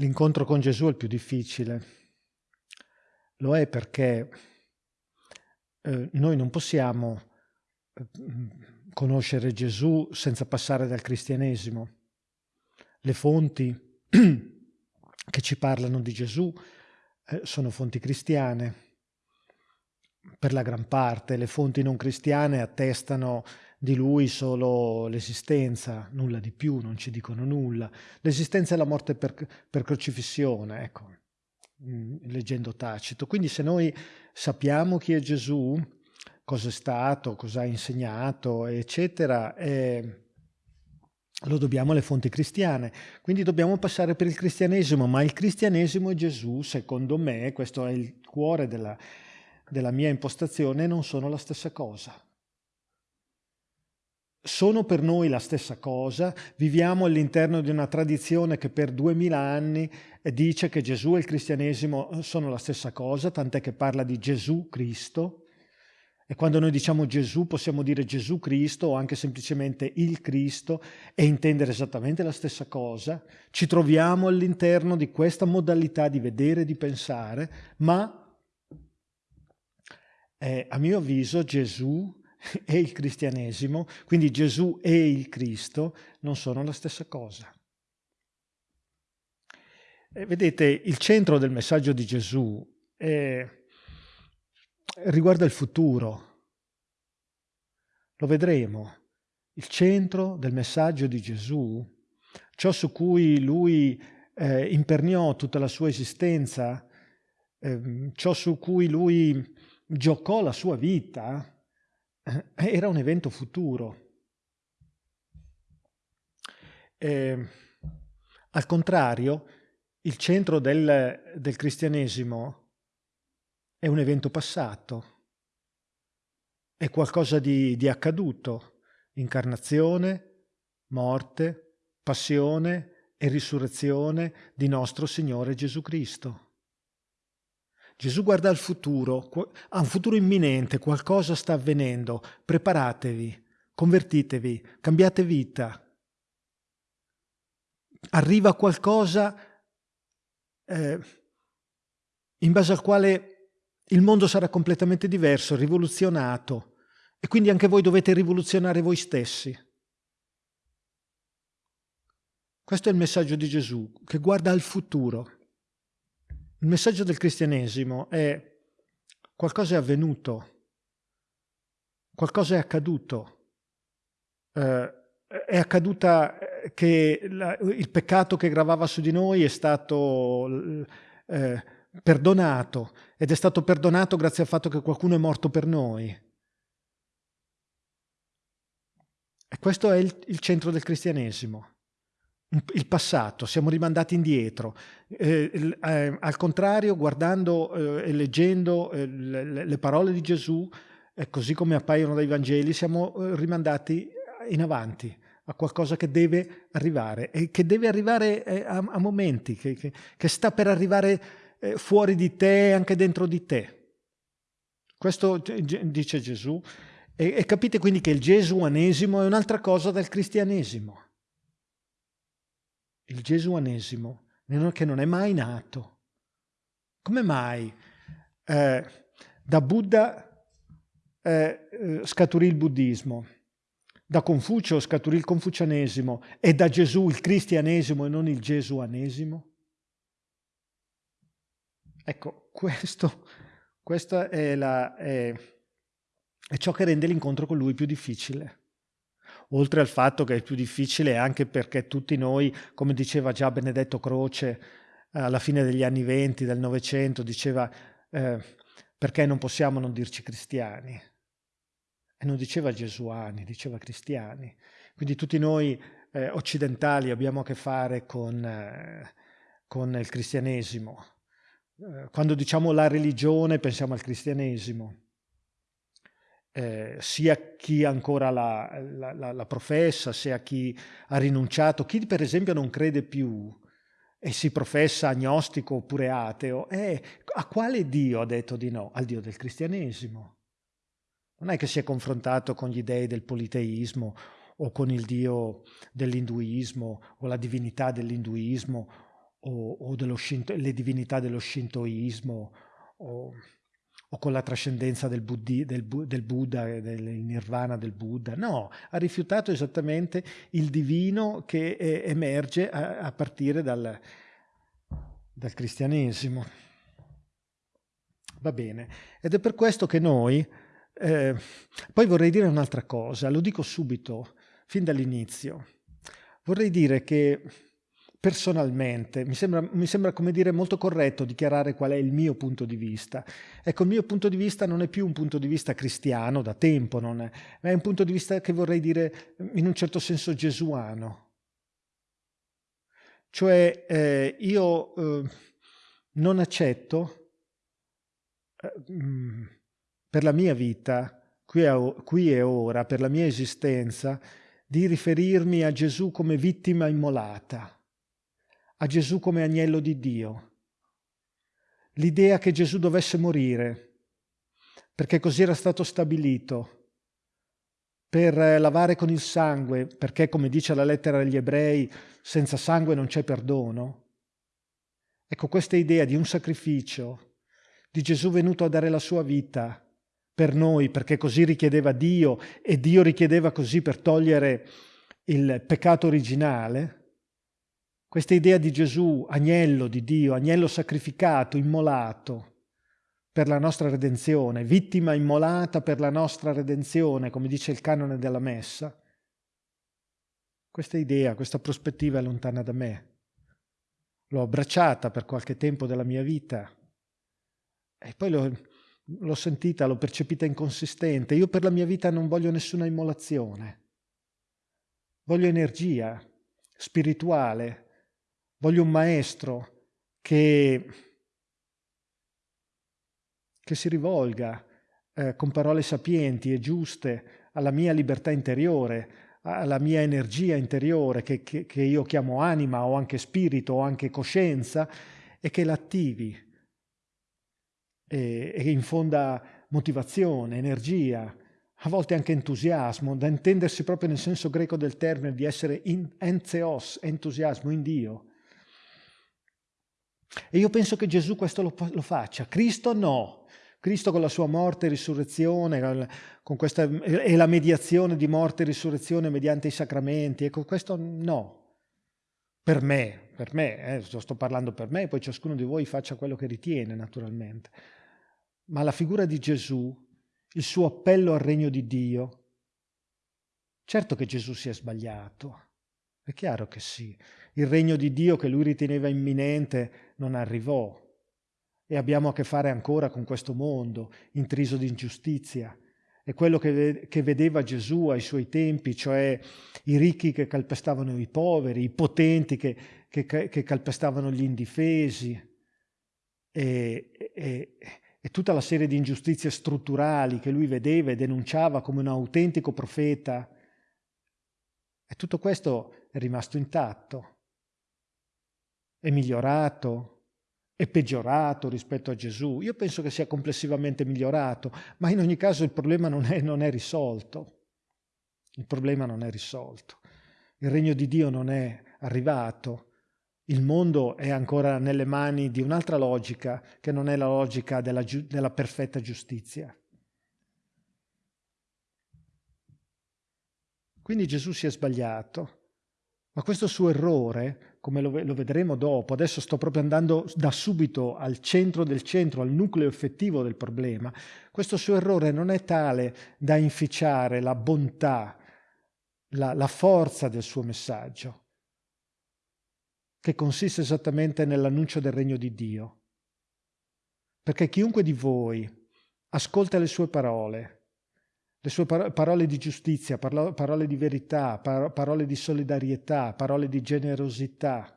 L'incontro con Gesù è il più difficile. Lo è perché eh, noi non possiamo eh, conoscere Gesù senza passare dal cristianesimo. Le fonti che ci parlano di Gesù eh, sono fonti cristiane. Per la gran parte le fonti non cristiane attestano di lui solo l'esistenza, nulla di più, non ci dicono nulla. L'esistenza e la morte per, per crocifissione, ecco, mm, leggendo Tacito. Quindi se noi sappiamo chi è Gesù, cosa è stato, cosa ha insegnato, eccetera, eh, lo dobbiamo alle fonti cristiane. Quindi dobbiamo passare per il cristianesimo, ma il cristianesimo e Gesù, secondo me, questo è il cuore della, della mia impostazione, non sono la stessa cosa sono per noi la stessa cosa, viviamo all'interno di una tradizione che per duemila anni dice che Gesù e il cristianesimo sono la stessa cosa, tant'è che parla di Gesù Cristo, e quando noi diciamo Gesù possiamo dire Gesù Cristo o anche semplicemente il Cristo e intendere esattamente la stessa cosa. Ci troviamo all'interno di questa modalità di vedere e di pensare, ma eh, a mio avviso Gesù e il cristianesimo, quindi Gesù e il Cristo, non sono la stessa cosa. E vedete, il centro del messaggio di Gesù è, riguarda il futuro. Lo vedremo. Il centro del messaggio di Gesù, ciò su cui lui eh, imperniò tutta la sua esistenza, eh, ciò su cui lui giocò la sua vita, eh, era un evento futuro. Eh, al contrario, il centro del, del cristianesimo è un evento passato, è qualcosa di, di accaduto, incarnazione, morte, passione e risurrezione di nostro Signore Gesù Cristo. Gesù guarda al futuro, ha un futuro imminente, qualcosa sta avvenendo, preparatevi, convertitevi, cambiate vita. Arriva qualcosa eh, in base al quale il mondo sarà completamente diverso, rivoluzionato, e quindi anche voi dovete rivoluzionare voi stessi. Questo è il messaggio di Gesù, che guarda al futuro. Il messaggio del cristianesimo è qualcosa è avvenuto, qualcosa è accaduto, eh, è accaduta eh, che la, il peccato che gravava su di noi è stato eh, perdonato ed è stato perdonato grazie al fatto che qualcuno è morto per noi. E questo è il, il centro del cristianesimo il passato, siamo rimandati indietro. Eh, eh, al contrario, guardando eh, e leggendo eh, le, le, parole di Gesù, così come appaiono dai Vangeli, siamo eh, rimandati in avanti a qualcosa che deve arrivare e che deve arrivare eh, a, a, momenti, che, che, che, sta per arrivare fuori di te e anche dentro di te. Questo dice Gesù. E, e capite quindi che il gesuanesimo è un'altra cosa del cristianesimo il gesuanesimo, che non è mai nato. Come mai eh, da Buddha eh, eh, scaturì il buddismo, da Confucio scaturì il confucianesimo e da Gesù il cristianesimo e non il gesuanesimo? Ecco, questo, questo è, la, è, è ciò che rende l'incontro con lui più difficile oltre al fatto che è più difficile anche perché tutti noi, come diceva già Benedetto Croce alla fine degli anni venti del Novecento, diceva eh, perché non possiamo non dirci cristiani? E non diceva gesuani, diceva cristiani. Quindi tutti noi eh, occidentali abbiamo a che fare con, eh, con il cristianesimo. Eh, quando diciamo la religione pensiamo al cristianesimo eh, sia chi ancora la, la, la, la, professa, sia chi ha rinunciato, chi per esempio non crede più e si professa agnostico oppure ateo, eh, a quale Dio ha detto di no? Al Dio del cristianesimo. Non è che si è confrontato con gli dei del politeismo o con il Dio dell'induismo o la divinità dell'induismo o, o le divinità dello shintoismo o, o con la trascendenza del, Buddhi, del, del Buddha, del nirvana del Buddha. No, ha rifiutato esattamente il divino che emerge a, a partire dal, dal cristianesimo. Va bene, ed è per questo che noi, eh, poi vorrei dire un'altra cosa, lo dico subito, fin dall'inizio, vorrei dire che personalmente mi sembra, mi sembra, come dire, molto corretto dichiarare qual è il mio punto di vista. Ecco, il mio punto di vista non è più un punto di vista cristiano, da tempo non è, ma è un punto di vista che vorrei dire in un certo senso gesuano. Cioè eh, io eh, non accetto eh, mm, per la mia vita, qui e ora, per la mia esistenza, di riferirmi a Gesù come vittima immolata a Gesù come agnello di Dio. L'idea che Gesù dovesse morire, perché così era stato stabilito, per lavare con il sangue, perché come dice la lettera agli ebrei, senza sangue non c'è perdono. Ecco questa idea di un sacrificio, di Gesù venuto a dare la sua vita per noi, perché così richiedeva Dio e Dio richiedeva così per togliere il peccato originale, questa idea di Gesù, agnello di Dio, agnello sacrificato, immolato per la nostra redenzione, vittima immolata per la nostra redenzione, come dice il canone della Messa, questa idea, questa prospettiva è lontana da me. L'ho abbracciata per qualche tempo della mia vita e poi l'ho, sentita, l'ho percepita inconsistente. Io per la mia vita non voglio nessuna immolazione. Voglio energia spirituale, Voglio un maestro che, che si rivolga eh, con parole sapienti e giuste alla mia libertà interiore, alla mia energia interiore che, che, che io chiamo anima o anche spirito o anche coscienza e che l'attivi e, e infonda motivazione, energia, a volte anche entusiasmo, da intendersi proprio nel senso greco del termine di essere in, entheos, entusiasmo in Dio. E io penso che Gesù questo lo, lo faccia. Cristo no. Cristo con la sua morte e risurrezione, questa, e la mediazione di morte e risurrezione mediante i sacramenti, ecco questo no. Per me, per me, eh, sto parlando per me, poi ciascuno di voi faccia quello che ritiene naturalmente. Ma la figura di Gesù, il suo appello al regno di Dio, certo che Gesù si è sbagliato, è chiaro che sì. Il regno di Dio che lui riteneva imminente non arrivò e abbiamo a che fare ancora con questo mondo intriso di ingiustizia. E quello che, che vedeva Gesù ai suoi tempi, cioè i ricchi che calpestavano i poveri, i potenti che, che, che calpestavano gli indifesi e, e, e tutta la serie di ingiustizie strutturali che lui vedeva e denunciava come un autentico profeta. E tutto questo è rimasto intatto, è migliorato, è peggiorato rispetto a Gesù. Io penso che sia complessivamente migliorato, ma in ogni caso il problema non è, non è risolto. Il problema non è risolto. Il regno di Dio non è arrivato. Il mondo è ancora nelle mani di un'altra logica che non è la logica della, della perfetta giustizia. Quindi Gesù si è sbagliato. Ma questo suo errore, come lo, lo, vedremo dopo, adesso sto proprio andando da subito al centro del centro, al nucleo effettivo del problema, questo suo errore non è tale da inficiare la bontà, la, la forza del suo messaggio, che consiste esattamente nell'annuncio del regno di Dio. Perché chiunque di voi ascolta le sue parole, le sue parole di giustizia, parole di verità, parole di solidarietà, parole di generosità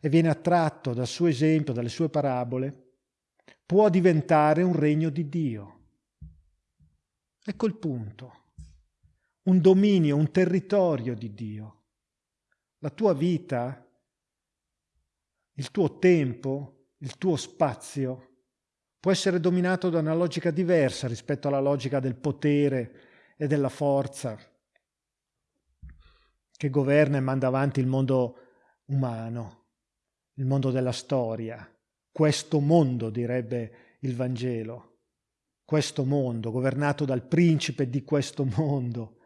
e viene attratto dal suo esempio, dalle sue parabole, può diventare un regno di Dio. Ecco il punto. Un dominio, un territorio di Dio. La tua vita, il tuo tempo, il tuo spazio può essere dominato da una logica diversa rispetto alla logica del potere e della forza che governa e manda avanti il mondo umano. il mondo della storia, questo mondo, direbbe il Vangelo, questo mondo, governato dal principe di questo mondo,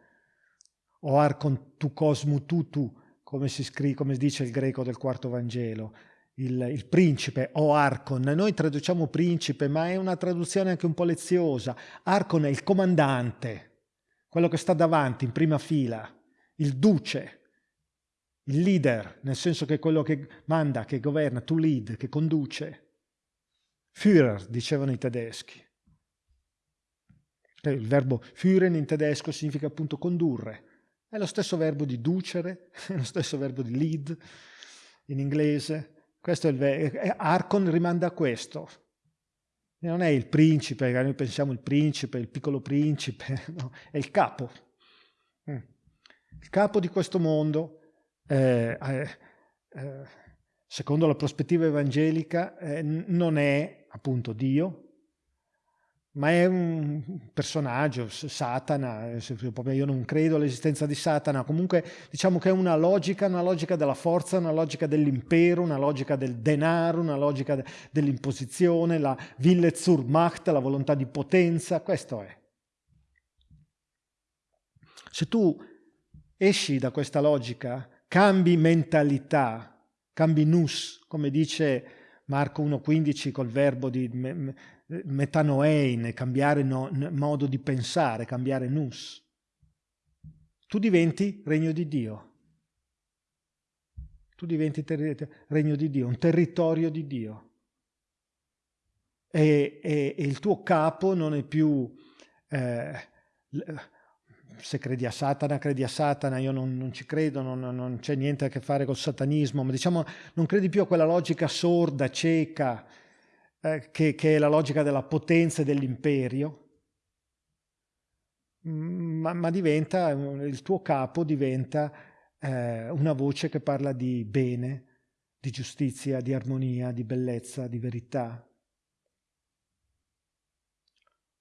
o arcon tu cosmu tutu, come, si scrive, come dice il greco del quarto Vangelo, il, il, principe o arcon. Noi traduciamo principe, ma è una traduzione anche un po' leziosa. Arcon è il comandante, quello che sta davanti, in prima fila, il duce, il leader, nel senso che quello che manda, che governa, to lead, che conduce. Führer, dicevano i tedeschi. Il verbo führen in tedesco significa appunto condurre. È lo stesso verbo di ducere, è lo stesso verbo di lead in inglese. Questo è il verbo. Arcon rimanda a questo. Non è il principe, noi pensiamo il principe, il piccolo principe, no, è il capo. Mm. Il capo di questo mondo, eh, eh, secondo la prospettiva evangelica, eh, non è appunto Dio, ma è un personaggio, Satana, io non credo all'esistenza di Satana, comunque diciamo che è una logica, una logica della forza, una logica dell'impero, una logica del denaro, una logica dell'imposizione, la Wille zur Macht, la volontà di potenza, questo è. Se tu esci da questa logica, cambi mentalità, cambi nus, come dice Marco 1.15 col verbo di metanoein, cambiare no, modo di pensare, cambiare nus. Tu diventi regno di Dio. Tu diventi regno di Dio, un territorio di Dio. E, e, e il tuo capo non è più... Eh, se credi a Satana, credi a Satana, io non, non ci credo, non, non, c'è niente a che fare col satanismo, ma diciamo non credi più a quella logica sorda, cieca, eh, che, che, è la logica della potenza e dell'imperio, mm, ma, ma, diventa, il tuo capo diventa eh, una voce che parla di bene, di giustizia, di armonia, di bellezza, di verità.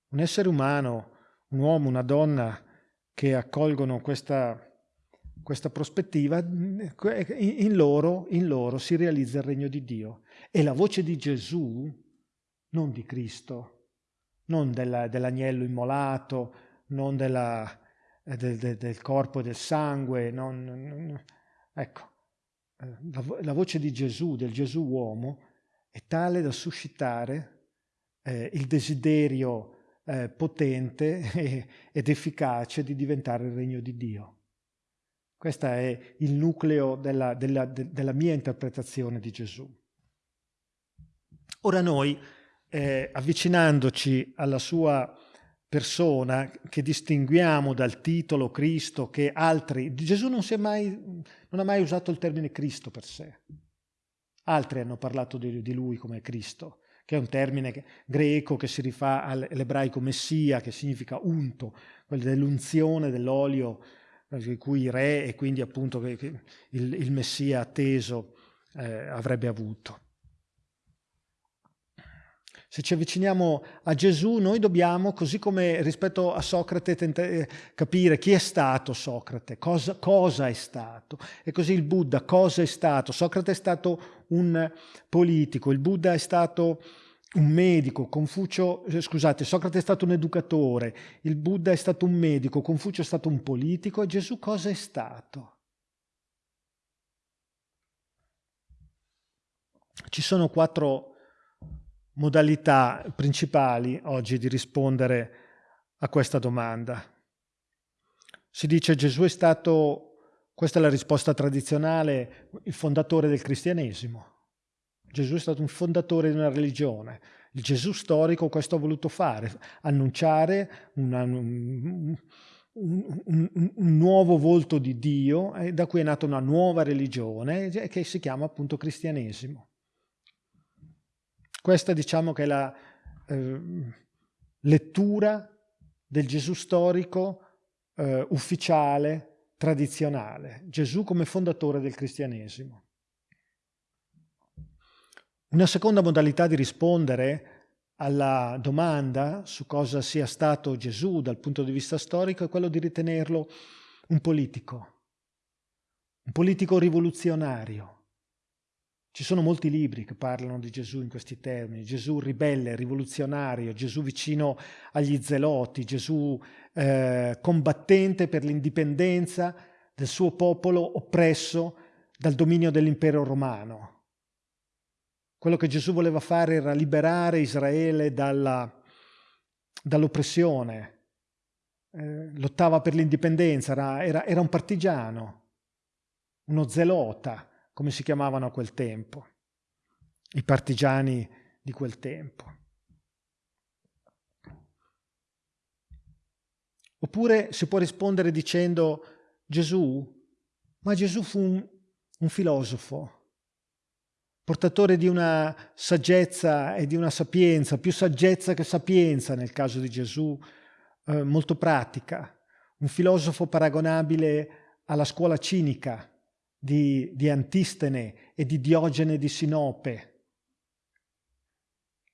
Un essere umano, un uomo, una donna che accolgono questa, questa prospettiva, in loro, in loro si realizza il regno di Dio. E la voce di Gesù, non di Cristo, non della, dell'agnello immolato, non della, del, del, del, corpo e del sangue, non, non, ecco, eh, la, la, voce di Gesù, del Gesù uomo, è tale da suscitare eh, il desiderio eh, potente ed efficace di diventare il regno di Dio. Questo è il nucleo della, della, della mia interpretazione di Gesù. Ora noi, eh, avvicinandoci alla sua persona, che distinguiamo dal titolo Cristo, che altri... Gesù non, mai, non ha mai usato il termine Cristo per sé. Altri hanno parlato di, di lui come Cristo che è un termine greco che si rifà all'ebraico messia, che significa unto, quello dell'unzione dell'olio di eh, cui i re e quindi appunto il, il messia atteso eh, avrebbe avuto. Se ci avviciniamo a Gesù, noi dobbiamo, così come rispetto a Socrate, tentare, capire chi è stato Socrate, cosa, cosa, è stato. E così il Buddha, cosa è stato? Socrate è stato un politico, il Buddha è stato un medico, Confucio, eh, scusate, Socrate è stato un educatore, il Buddha è stato un medico, Confucio è stato un politico e Gesù cosa è stato? Ci sono quattro modalità principali oggi di rispondere a questa domanda. Si dice Gesù è stato, questa è la risposta tradizionale, il fondatore del cristianesimo. Gesù è stato un fondatore di una religione. Il Gesù storico questo ha voluto fare, annunciare una, un, un, un, un, nuovo volto di Dio, e da cui è nata una nuova religione che si chiama appunto cristianesimo. Questa diciamo che è la eh, lettura del Gesù storico eh, ufficiale, tradizionale. Gesù come fondatore del cristianesimo. Una seconda modalità di rispondere alla domanda su cosa sia stato Gesù dal punto di vista storico è quello di ritenerlo un politico, un politico rivoluzionario, Ci sono molti libri che parlano di Gesù in questi termini, Gesù ribelle, rivoluzionario, Gesù vicino agli zeloti, Gesù eh, combattente per l'indipendenza del suo popolo oppresso dal dominio dell'impero romano. Quello che Gesù voleva fare era liberare Israele dall'oppressione, eh, lottava per l'indipendenza, era, era, era un partigiano, uno zelota, come si chiamavano a quel tempo, i partigiani di quel tempo. Oppure si può rispondere dicendo Gesù, ma Gesù fu un, un filosofo, portatore di una saggezza e di una sapienza, più saggezza che sapienza nel caso di Gesù, eh, molto pratica, un filosofo paragonabile alla scuola cinica di, di Antistene e di Diogene di Sinope.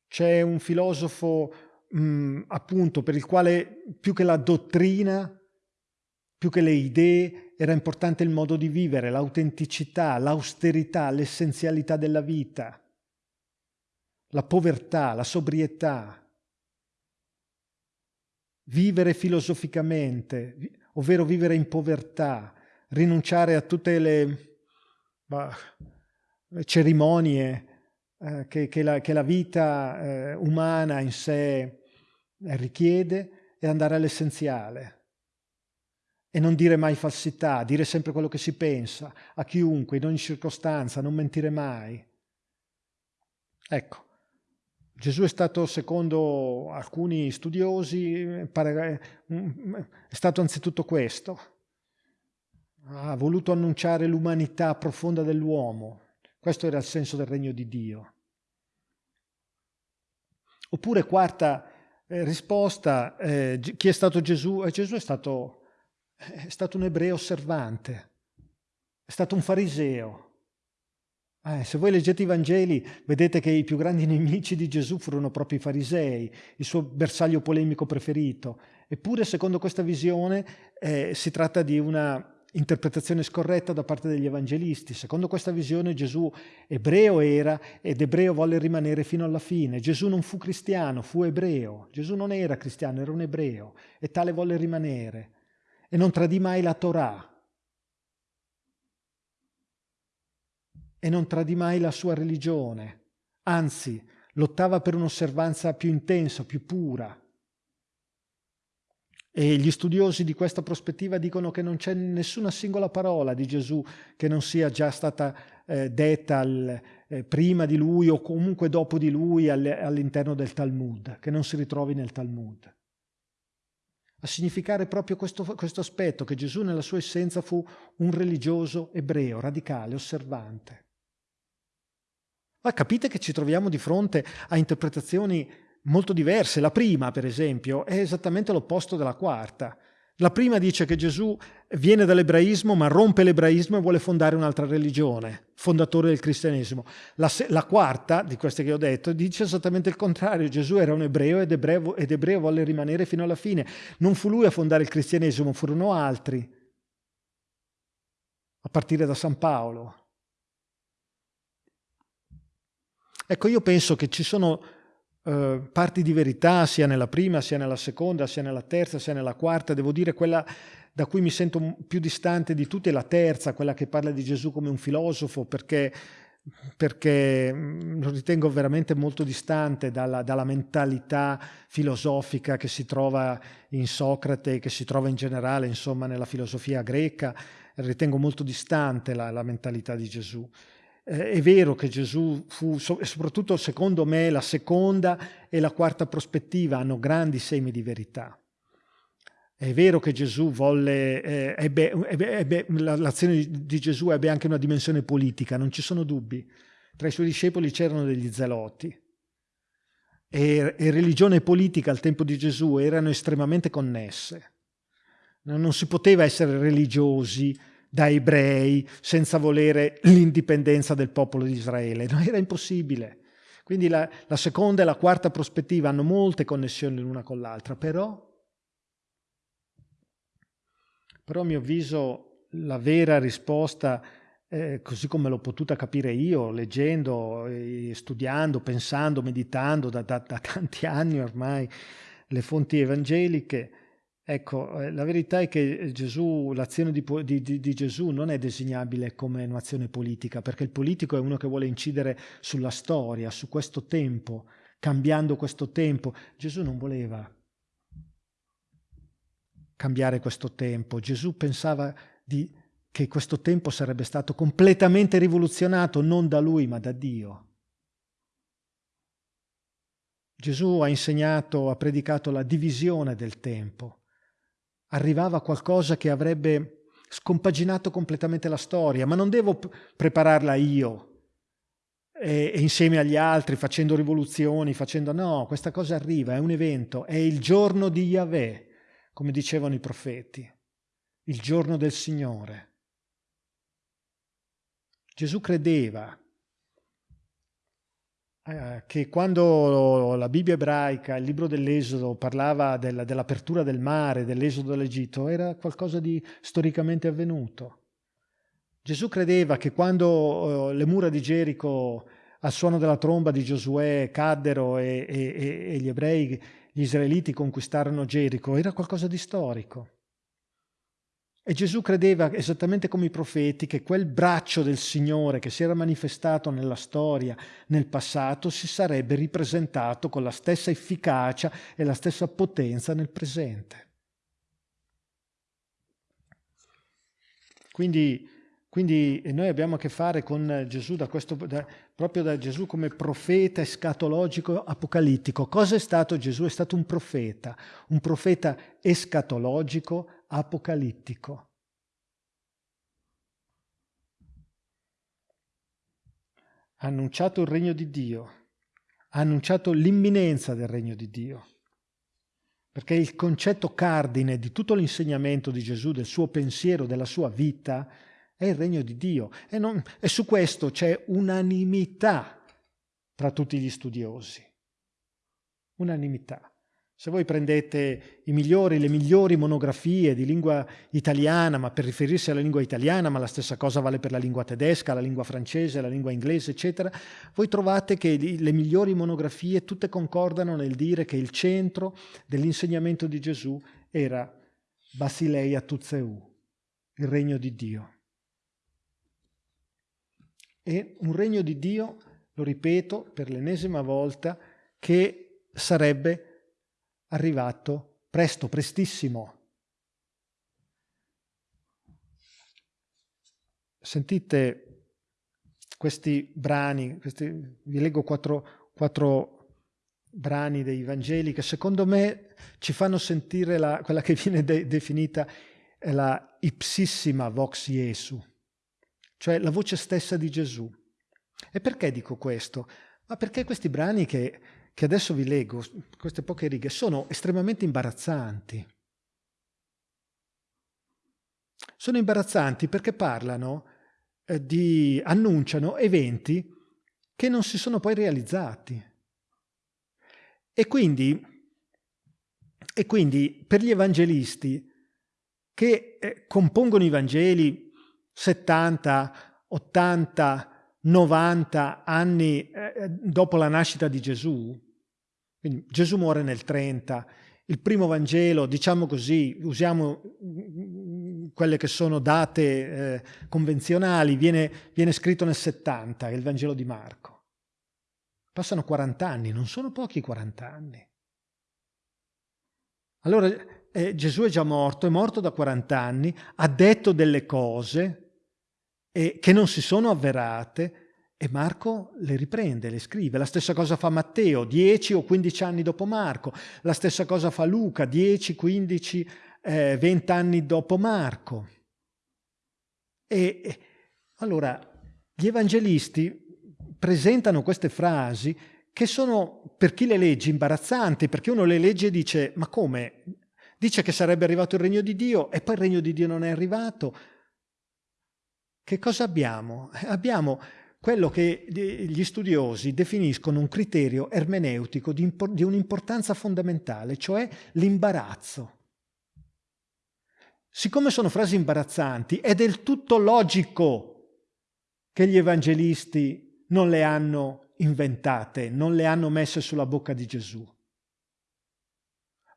C'è un filosofo mh, mm, appunto per il quale più che la dottrina, più che le idee, era importante il modo di vivere, l'autenticità, l'austerità, l'essenzialità della vita, la povertà, la sobrietà. Vivere filosoficamente, ovvero vivere in povertà, rinunciare a tutte le, bah, cerimonie eh, che, che, la, che, la, vita eh, umana in sé richiede e andare all'essenziale. E non dire mai falsità, dire sempre quello che si pensa, a chiunque, in ogni circostanza, non mentire mai. Ecco, Gesù è stato, secondo alcuni studiosi, è stato anzitutto questo. Ha voluto annunciare l'umanità profonda dell'uomo. Questo era il senso del regno di Dio. Oppure, quarta eh, risposta, eh, chi è stato Gesù? Eh, Gesù è stato, è stato, un ebreo osservante, è stato un fariseo. Eh, se voi leggete i Vangeli vedete che i più grandi nemici di Gesù furono proprio i farisei, il suo bersaglio polemico preferito. Eppure, secondo questa visione, eh, si tratta di una interpretazione scorretta da parte degli evangelisti. Secondo questa visione Gesù ebreo era ed ebreo volle rimanere fino alla fine. Gesù non fu cristiano, fu ebreo. Gesù non era cristiano, era un ebreo e tale volle rimanere. E non tradì mai la Torah. E non tradì mai la sua religione. Anzi, lottava per un'osservanza più intensa, più pura, e gli studiosi di questa prospettiva dicono che non c'è nessuna singola parola di Gesù che non sia già stata eh, detta al, eh, prima di lui o comunque dopo di lui all'interno del Talmud, che non si ritrovi nel Talmud. A significare proprio questo, questo aspetto, che Gesù nella sua essenza fu un religioso ebreo, radicale, osservante. Ma capite che ci troviamo di fronte a interpretazioni molto diverse. La prima, per esempio, è esattamente l'opposto della quarta. La prima dice che Gesù viene dall'ebraismo ma rompe l'ebraismo e vuole fondare un'altra religione, fondatore del cristianesimo. La, la, quarta, di queste che ho detto, dice esattamente il contrario. Gesù era un ebreo ed, ebreo ed ebreo volle rimanere fino alla fine. Non fu lui a fondare il cristianesimo, furono altri, a partire da San Paolo. Ecco, io penso che ci sono eh, parti di verità sia nella prima, sia nella seconda, sia nella terza, sia nella quarta. Devo dire quella da cui mi sento più distante di tutte è la terza, quella che parla di Gesù come un filosofo, perché, perché mm, lo ritengo veramente molto distante dalla, dalla, mentalità filosofica che si trova in Socrate, che si trova in generale insomma nella filosofia greca. Ritengo molto distante la, la mentalità di Gesù. Eh, è vero che Gesù fu, soprattutto secondo me, la seconda e la quarta prospettiva hanno grandi semi di verità. È vero che Gesù volle, eh, ebbe, ebbe, ebbe, l'azione di Gesù ebbe anche una dimensione politica, non ci sono dubbi. Tra i suoi discepoli c'erano degli zeloti. E, e religione e politica al tempo di Gesù erano estremamente connesse. Non si poteva essere religiosi da ebrei senza volere l'indipendenza del popolo di Israele. No, era impossibile. Quindi la, la, seconda e la quarta prospettiva hanno molte connessioni l'una con l'altra, però, però a mio avviso la vera risposta eh, così come l'ho potuta capire io, leggendo, eh, studiando, pensando, meditando da, da, da, tanti anni ormai le fonti evangeliche, ecco, eh, la verità è che Gesù, l'azione di, di, di Gesù non è designabile come un'azione politica, perché il politico è uno che vuole incidere sulla storia, su questo tempo, cambiando questo tempo. Gesù non voleva cambiare questo tempo, Gesù pensava di che questo tempo sarebbe stato completamente rivoluzionato non da lui ma da Dio. Gesù ha insegnato, ha predicato la divisione del tempo. Arrivava qualcosa che avrebbe scompaginato completamente la storia, ma non devo prepararla io e, e insieme agli altri facendo rivoluzioni, facendo no, questa cosa arriva, è un evento, è il giorno di Yahweh, come dicevano i profeti, il giorno del Signore. Gesù credeva eh, che quando la Bibbia ebraica, il libro dell'Esodo, parlava del, dell'apertura del mare, dell'esodo dall'Egitto, era qualcosa di storicamente avvenuto. Gesù credeva che quando eh, le mura di Gerico al suono della tromba di Giosuè caddero e, e, e gli ebrei, gli israeliti conquistarono Gerico, era qualcosa di storico. E Gesù credeva, esattamente come i profeti, che quel braccio del Signore che si era manifestato nella storia, nel passato, si sarebbe ripresentato con la stessa efficacia e la stessa potenza nel presente. Quindi, quindi noi abbiamo a che fare con Gesù, da questo, da, proprio da Gesù come profeta escatologico apocalittico. Cosa è stato Gesù? È stato un profeta, un profeta escatologico apocalittico. Ha annunciato il regno di Dio, ha annunciato l'imminenza del regno di Dio, perché il concetto cardine di tutto l'insegnamento di Gesù, del suo pensiero, della sua vita, è il regno di Dio. E, non, e su questo c'è unanimità tra tutti gli studiosi. Unanimità. Se voi prendete i migliori, le migliori monografie di lingua italiana, ma per riferirsi alla lingua italiana, ma la stessa cosa vale per la lingua tedesca, la lingua francese, la lingua inglese, eccetera, voi trovate che le migliori monografie tutte concordano nel dire che il centro dell'insegnamento di Gesù era Basileia Tuzeu, il regno di Dio. E un regno di Dio, lo ripeto per l'ennesima volta, che sarebbe arrivato presto, prestissimo. Sentite questi brani, questi, vi leggo quattro, quattro, brani dei Vangeli che secondo me ci fanno sentire la, quella che viene de, definita la ipsissima vox Jesu, cioè la voce stessa di Gesù. E perché dico questo? Ma perché questi brani che che adesso vi leggo, queste poche righe, sono estremamente imbarazzanti. Sono imbarazzanti perché parlano eh, di, annunciano eventi che non si sono poi realizzati. E quindi, e quindi per gli evangelisti che eh, compongono i Vangeli 70, 80, 90 anni eh, dopo la nascita di Gesù, quindi Gesù muore nel 30, il primo Vangelo, diciamo così, usiamo mm, quelle che sono date eh, convenzionali, viene, viene scritto nel 70, è il Vangelo di Marco. Passano 40 anni, non sono pochi 40 anni. Allora eh, Gesù è già morto, è morto da 40 anni, ha detto delle cose e che non si sono avverate e Marco le riprende, le scrive. La stessa cosa fa Matteo, 10 o 15 anni dopo Marco. La stessa cosa fa Luca, 10, 15, eh, 20 anni dopo Marco. E, allora gli evangelisti presentano queste frasi che sono per chi le legge imbarazzanti, perché uno le legge e dice ma come? Dice che sarebbe arrivato il regno di Dio e poi il regno di Dio non è arrivato. Che cosa abbiamo? Abbiamo quello che gli studiosi definiscono un criterio ermeneutico di, di un'importanza fondamentale, cioè l'imbarazzo. Siccome sono frasi imbarazzanti, è del tutto logico che gli evangelisti non le hanno inventate, non le hanno messe sulla bocca di Gesù.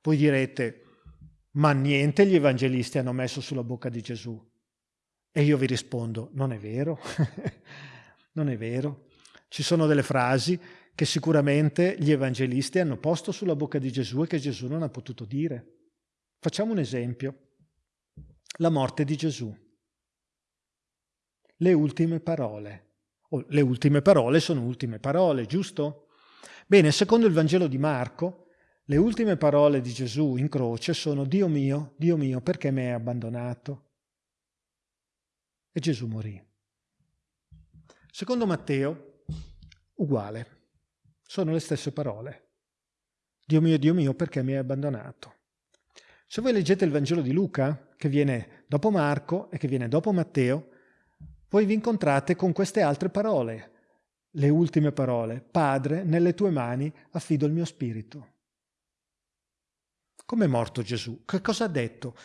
Voi direte, ma niente gli evangelisti hanno messo sulla bocca di Gesù. E io vi rispondo, non è vero, non è vero. Ci sono delle frasi che sicuramente gli evangelisti hanno posto sulla bocca di Gesù e che Gesù non ha potuto dire. Facciamo un esempio. La morte di Gesù. Le ultime parole. Oh, le ultime parole sono ultime parole, giusto? Bene, secondo il Vangelo di Marco, le ultime parole di Gesù in croce sono Dio mio, Dio mio, perché mi hai abbandonato? E Gesù morì. Secondo Matteo, uguale, sono le stesse parole. Dio mio, Dio mio, perché mi hai abbandonato? Se voi leggete il Vangelo di Luca, che viene dopo Marco e che viene dopo Matteo, voi vi incontrate con queste altre parole, le ultime parole. Padre, nelle tue mani affido il mio spirito. Come è morto Gesù? Che cosa ha detto?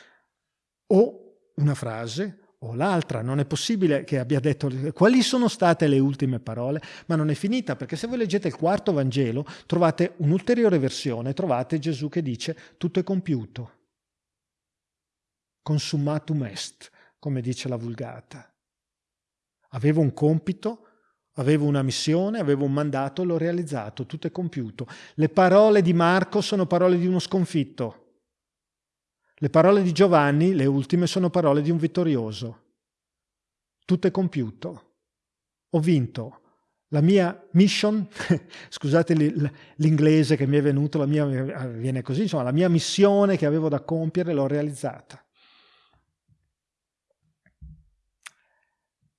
O una frase o l'altra, non è possibile che abbia detto quali sono state le ultime parole, ma non è finita, perché se voi leggete il quarto Vangelo trovate un'ulteriore versione, trovate Gesù che dice tutto è compiuto, consumatum est, come dice la Vulgata. Avevo un compito, avevo una missione, avevo un mandato, l'ho realizzato, tutto è compiuto. Le parole di Marco sono parole di uno sconfitto. Le parole di Giovanni, le ultime, sono parole di un vittorioso. Tutto è compiuto. Ho vinto. La mia mission, scusate l'inglese che mi è venuto, la mia viene così, insomma, la mia missione che avevo da compiere l'ho realizzata.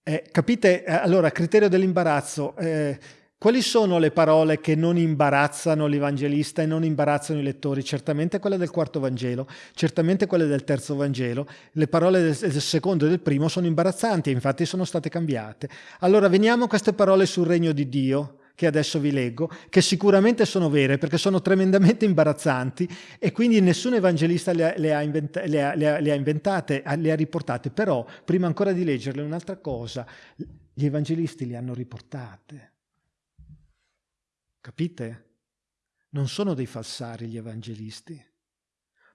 Eh, capite? Eh, allora, criterio dell'imbarazzo. Eh, quali sono le parole che non imbarazzano l'Evangelista e non imbarazzano i lettori? Certamente quelle del quarto Vangelo, certamente quelle del terzo Vangelo. Le parole del, secondo e del primo sono imbarazzanti e infatti sono state cambiate. Allora, veniamo a queste parole sul regno di Dio che adesso vi leggo, che sicuramente sono vere perché sono tremendamente imbarazzanti e quindi nessun evangelista le ha, le ha, inventa, le ha, le ha inventate, le ha riportate, però prima ancora di leggerle un'altra cosa, gli evangelisti le hanno riportate. Capite? Non sono dei falsari gli evangelisti.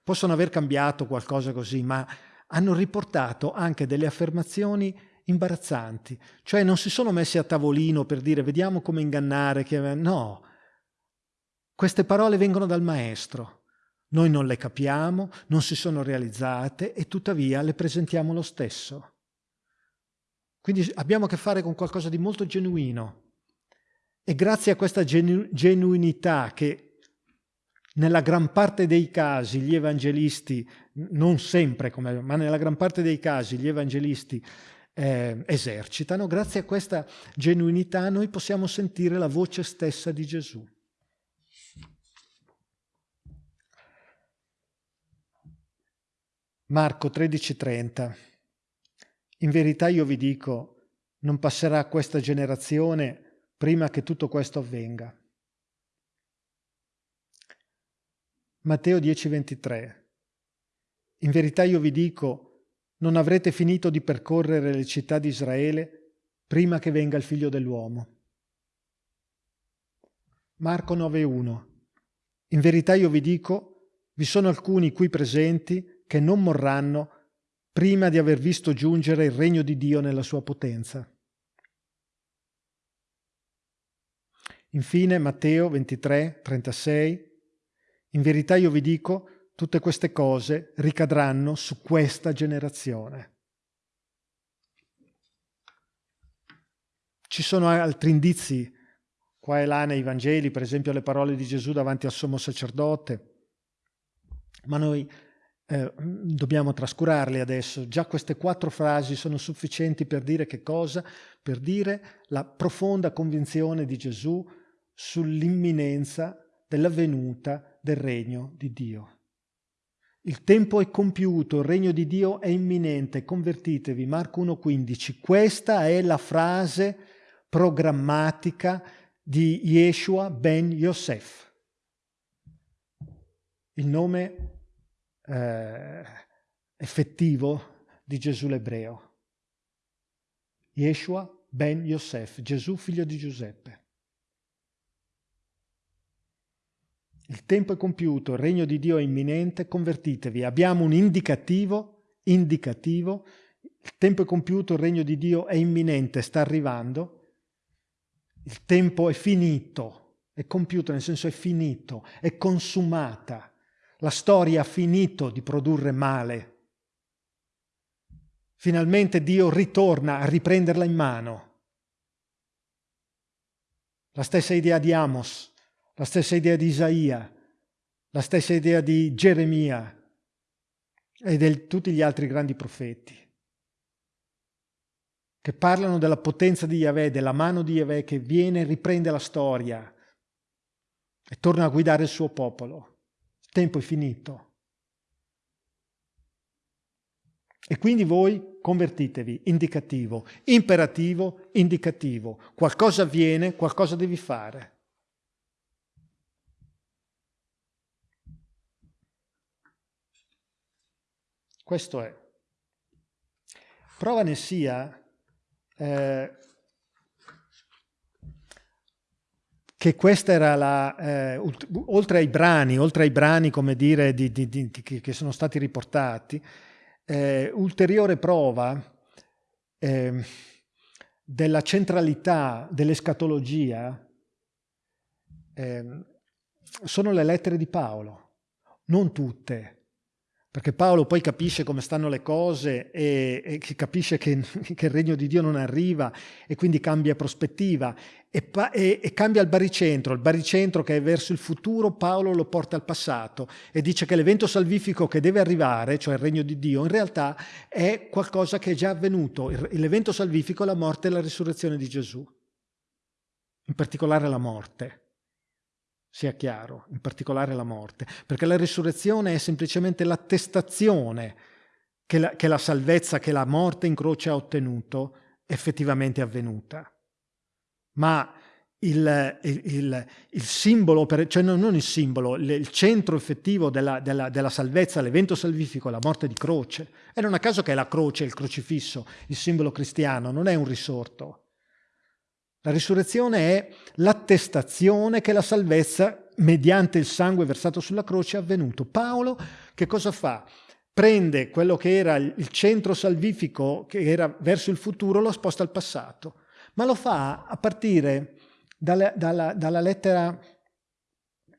Possono aver cambiato qualcosa così, ma hanno riportato anche delle affermazioni imbarazzanti, cioè non si sono messi a tavolino per dire vediamo come ingannare, che... no, queste parole vengono dal maestro, noi non le capiamo, non si sono realizzate e tuttavia le presentiamo lo stesso. Quindi abbiamo a che fare con qualcosa di molto genuino e grazie a questa genu genuinità che nella gran parte dei casi gli evangelisti, non sempre, come, ma nella gran parte dei casi gli evangelisti eh, esercitano, grazie a questa genuinità noi possiamo sentire la voce stessa di Gesù. Marco 13:30 In verità io vi dico, non passerà questa generazione prima che tutto questo avvenga. Matteo 10:23 In verità io vi dico, non avrete finito di percorrere le città di Israele prima che venga il figlio dell'uomo. Marco 9.1 In verità io vi dico, vi sono alcuni qui presenti che non morranno prima di aver visto giungere il regno di Dio nella sua potenza. Infine Matteo 23, 36 In verità io vi dico, tutte queste cose ricadranno su questa generazione. Ci sono altri indizi? Qua e là nei Vangeli, per esempio le parole di Gesù davanti al sommo sacerdote, ma noi eh, dobbiamo trascurarle adesso. Già queste quattro frasi sono sufficienti per dire che cosa? Per dire la profonda convinzione di Gesù sull'imminenza della venuta del regno di Dio. Il tempo è compiuto, il regno di Dio è imminente, convertitevi. Marco 1,15. Questa è la frase programmatica di Yeshua ben Yosef. Il nome eh, effettivo di Gesù l'ebreo. Yeshua ben Yosef, Gesù figlio di Giuseppe. Il tempo è compiuto, il regno di Dio è imminente, convertitevi. Abbiamo un indicativo, indicativo, il tempo è compiuto, il regno di Dio è imminente, sta arrivando. Il tempo è finito, è compiuto nel senso è finito, è consumata. La storia ha finito di produrre male. Finalmente Dio ritorna a riprenderla in mano. La stessa idea di Amos, la stessa idea di Isaia, la stessa idea di Geremia e di tutti gli altri grandi profeti, che parlano della potenza di Yahweh, della mano di Yahweh che viene e riprende la storia e torna a guidare il suo popolo. Tempo è finito. E quindi voi convertitevi, indicativo, imperativo, indicativo. Qualcosa avviene, qualcosa devi fare. Questo è. Prova ne sia eh, che questa era la, eh, oltre ai brani, oltre ai brani come dire di, di, di, che sono stati riportati, eh, ulteriore prova eh, della centralità dell'escatologia eh, sono le lettere di Paolo, non tutte, perché Paolo poi capisce come stanno le cose e, e capisce che, che, il regno di Dio non arriva e quindi cambia prospettiva e, e, e, cambia il baricentro. Il baricentro che è verso il futuro, Paolo lo porta al passato e dice che l'evento salvifico che deve arrivare, cioè il regno di Dio, in realtà è qualcosa che è già avvenuto. L'evento salvifico è la morte e la risurrezione di Gesù, in particolare la morte sia chiaro, in particolare la morte, perché la risurrezione è semplicemente l'attestazione che la, che la salvezza che la morte in croce ha ottenuto effettivamente è avvenuta. Ma il, il, il, il simbolo, per, cioè non il simbolo, il, centro effettivo della, della, della salvezza, l'evento salvifico, la morte di croce. E non a caso che è la croce, il crocifisso, il simbolo cristiano, non è un risorto. La risurrezione è l'attestazione che la salvezza, mediante il sangue versato sulla croce, è avvenuto. Paolo che cosa fa? Prende quello che era il centro salvifico, che era verso il futuro, lo sposta al passato. Ma lo fa a partire dalla, dalla, dalla lettera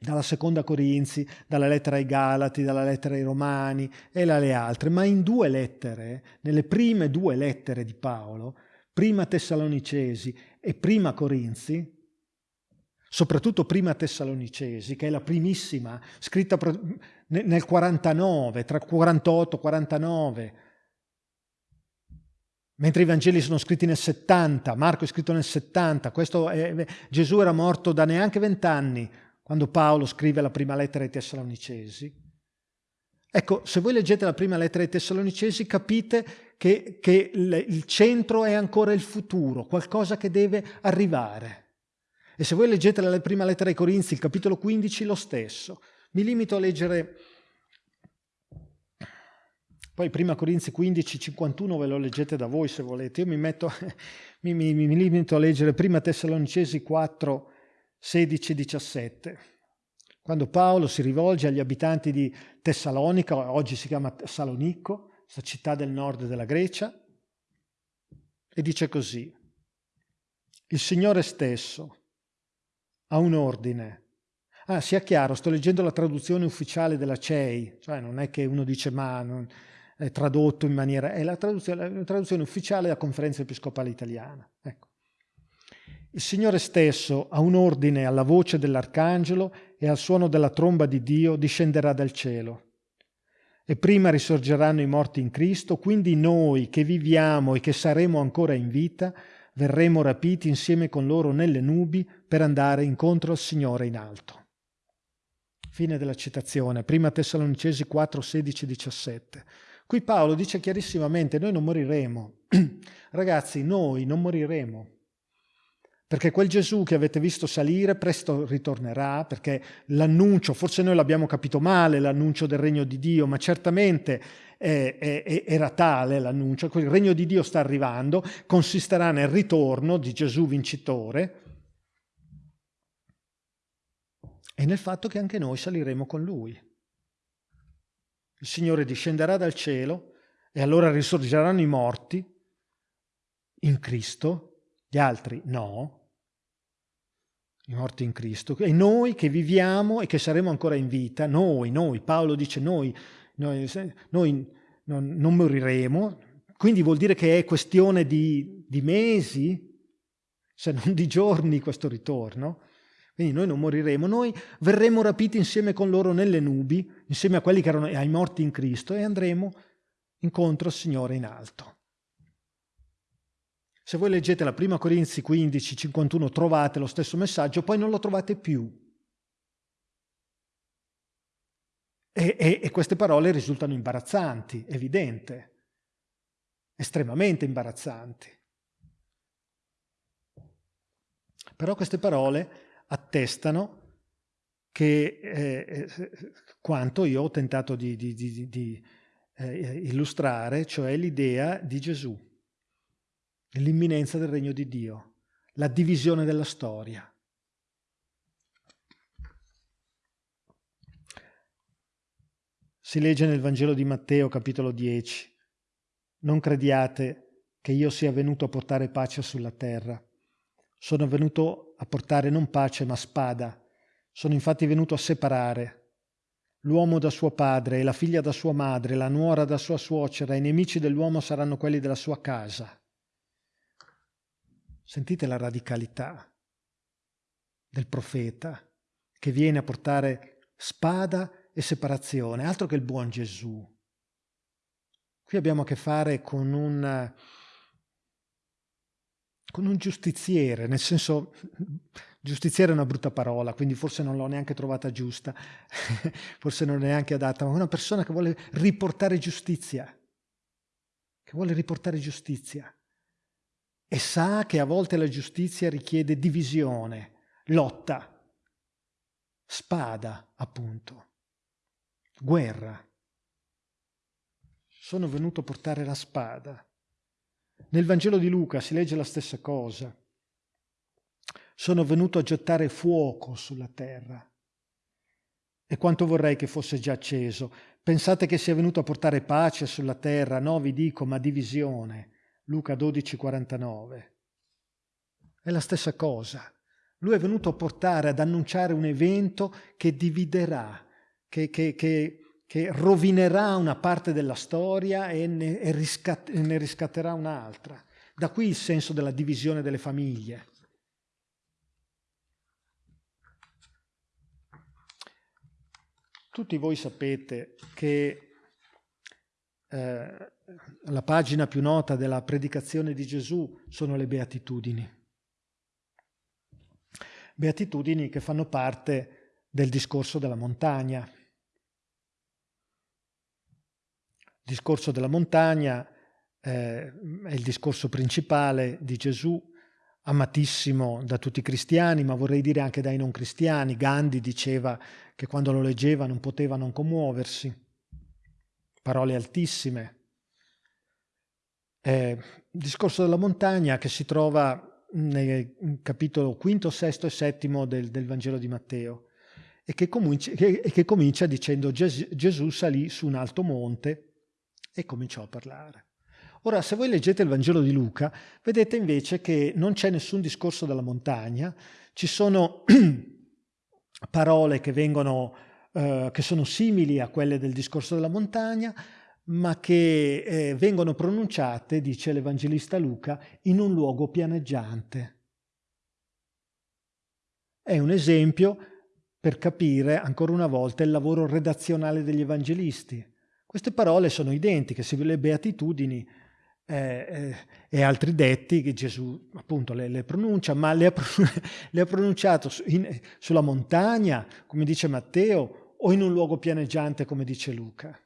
dalla seconda Corinzi, dalla lettera ai Galati, dalla lettera ai Romani e dalle altre, ma in due lettere, nelle prime due lettere di Paolo, prima Tessalonicesi e prima Corinzi, soprattutto prima Tessalonicesi, che è la primissima, scritta nel 49, tra 48 e 49, mentre i Vangeli sono scritti nel 70, Marco è scritto nel 70, è, Gesù era morto da neanche vent'anni quando Paolo scrive la prima lettera ai Tessalonicesi. Ecco, se voi leggete la prima lettera ai Tessalonicesi capite che, che il centro è ancora il futuro, qualcosa che deve arrivare. E se voi leggete la prima lettera ai Corinzi, il capitolo 15, lo stesso. Mi limito a leggere, poi prima Corinzi 15, 51 ve lo leggete da voi se volete, io mi, metto, mi, mi, mi limito a leggere prima Tessalonicesi 4, 16, 17 quando Paolo si rivolge agli abitanti di Tessalonica, oggi si chiama Salonicco, questa città del nord della Grecia, e dice così, il Signore stesso ha un ordine. Ah, sia chiaro, sto leggendo la traduzione ufficiale della CEI, cioè non è che uno dice ma non è tradotto in maniera... è la traduzione, la traduzione ufficiale della conferenza episcopale italiana. Ecco. Il Signore stesso ha un ordine alla voce dell'arcangelo e al suono della tromba di Dio discenderà dal cielo. E prima risorgeranno i morti in Cristo, quindi noi che viviamo e che saremo ancora in vita, verremo rapiti insieme con loro nelle nubi per andare incontro al Signore in alto. Fine della citazione, prima Tessalonicesi 4, 16, 17. Qui Paolo dice chiarissimamente, noi non moriremo. Ragazzi, noi non moriremo perché quel Gesù che avete visto salire presto ritornerà, perché l'annuncio, forse noi l'abbiamo capito male, l'annuncio del regno di Dio, ma certamente è, è, era tale l'annuncio, il regno di Dio sta arrivando, consisterà nel ritorno di Gesù vincitore e nel fatto che anche noi saliremo con Lui. Il Signore discenderà dal cielo e allora risorgeranno i morti in Cristo, gli altri no, i morti in Cristo, e noi che viviamo e che saremo ancora in vita, noi, noi, Paolo dice noi, noi, noi non, non, moriremo, quindi vuol dire che è questione di, di mesi, se non di giorni questo ritorno, quindi noi non moriremo, noi verremo rapiti insieme con loro nelle nubi, insieme a quelli che erano ai morti in Cristo e andremo incontro al Signore in alto. Se voi leggete la prima Corinzi 15, 51 trovate lo stesso messaggio, poi non lo trovate più. E, e, e queste parole risultano imbarazzanti, evidente, estremamente imbarazzanti. Però queste parole attestano che eh, eh quanto io ho tentato di, di, di, di eh, illustrare, cioè l'idea di Gesù l'imminenza del regno di Dio, la divisione della storia. Si legge nel Vangelo di Matteo capitolo 10, non crediate che io sia venuto a portare pace sulla terra. Sono venuto a portare non pace ma spada. Sono infatti venuto a separare l'uomo da suo padre e la figlia da sua madre, la nuora da sua suocera, i nemici dell'uomo saranno quelli della sua casa. Sentite la radicalità del profeta che viene a portare spada e separazione, altro che il buon Gesù. Qui abbiamo a che fare con un, con un giustiziere, nel senso, giustiziere è una brutta parola, quindi forse non l'ho neanche trovata giusta, forse non è neanche adatta, ma una persona che vuole riportare giustizia, che vuole riportare giustizia e sa che a volte la giustizia richiede divisione, lotta, spada, appunto, guerra. Sono venuto a portare la spada. Nel Vangelo di Luca si legge la stessa cosa. Sono venuto a gettare fuoco sulla terra. E quanto vorrei che fosse già acceso. Pensate che sia venuto a portare pace sulla terra? No, vi dico, ma divisione. Luca 12, 49. È la stessa cosa. Lui è venuto a portare, ad annunciare un evento che dividerà, che, che, che, che rovinerà una parte della storia e ne, e riscat, ne riscatterà un'altra. Da qui il senso della divisione delle famiglie. Tutti voi sapete che eh, la pagina più nota della predicazione di Gesù sono le beatitudini. Beatitudini che fanno parte del discorso della montagna. Il discorso della montagna eh, è il discorso principale di Gesù, amatissimo da tutti i cristiani, ma vorrei dire anche dai non cristiani. Gandhi diceva che quando lo leggeva non poteva non commuoversi parole altissime. Eh, il discorso della montagna che si trova nel capitolo quinto, sesto e settimo del, del Vangelo di Matteo e che, comincia, che, che comincia dicendo Ges Gesù salì su un alto monte e cominciò a parlare. Ora, se voi leggete il Vangelo di Luca, vedete invece che non c'è nessun discorso della montagna, ci sono parole che vengono eh, che sono simili a quelle del discorso della montagna, ma che eh, vengono pronunciate, dice l'Evangelista Luca, in un luogo pianeggiante. È un esempio per capire ancora una volta il lavoro redazionale degli evangelisti. Queste parole sono identiche, se le beatitudini eh, eh, e altri detti che Gesù appunto le, le pronuncia, ma le ha, le ha pronunciato in, sulla montagna, come dice Matteo, o in un luogo pianeggiante, come dice Luca.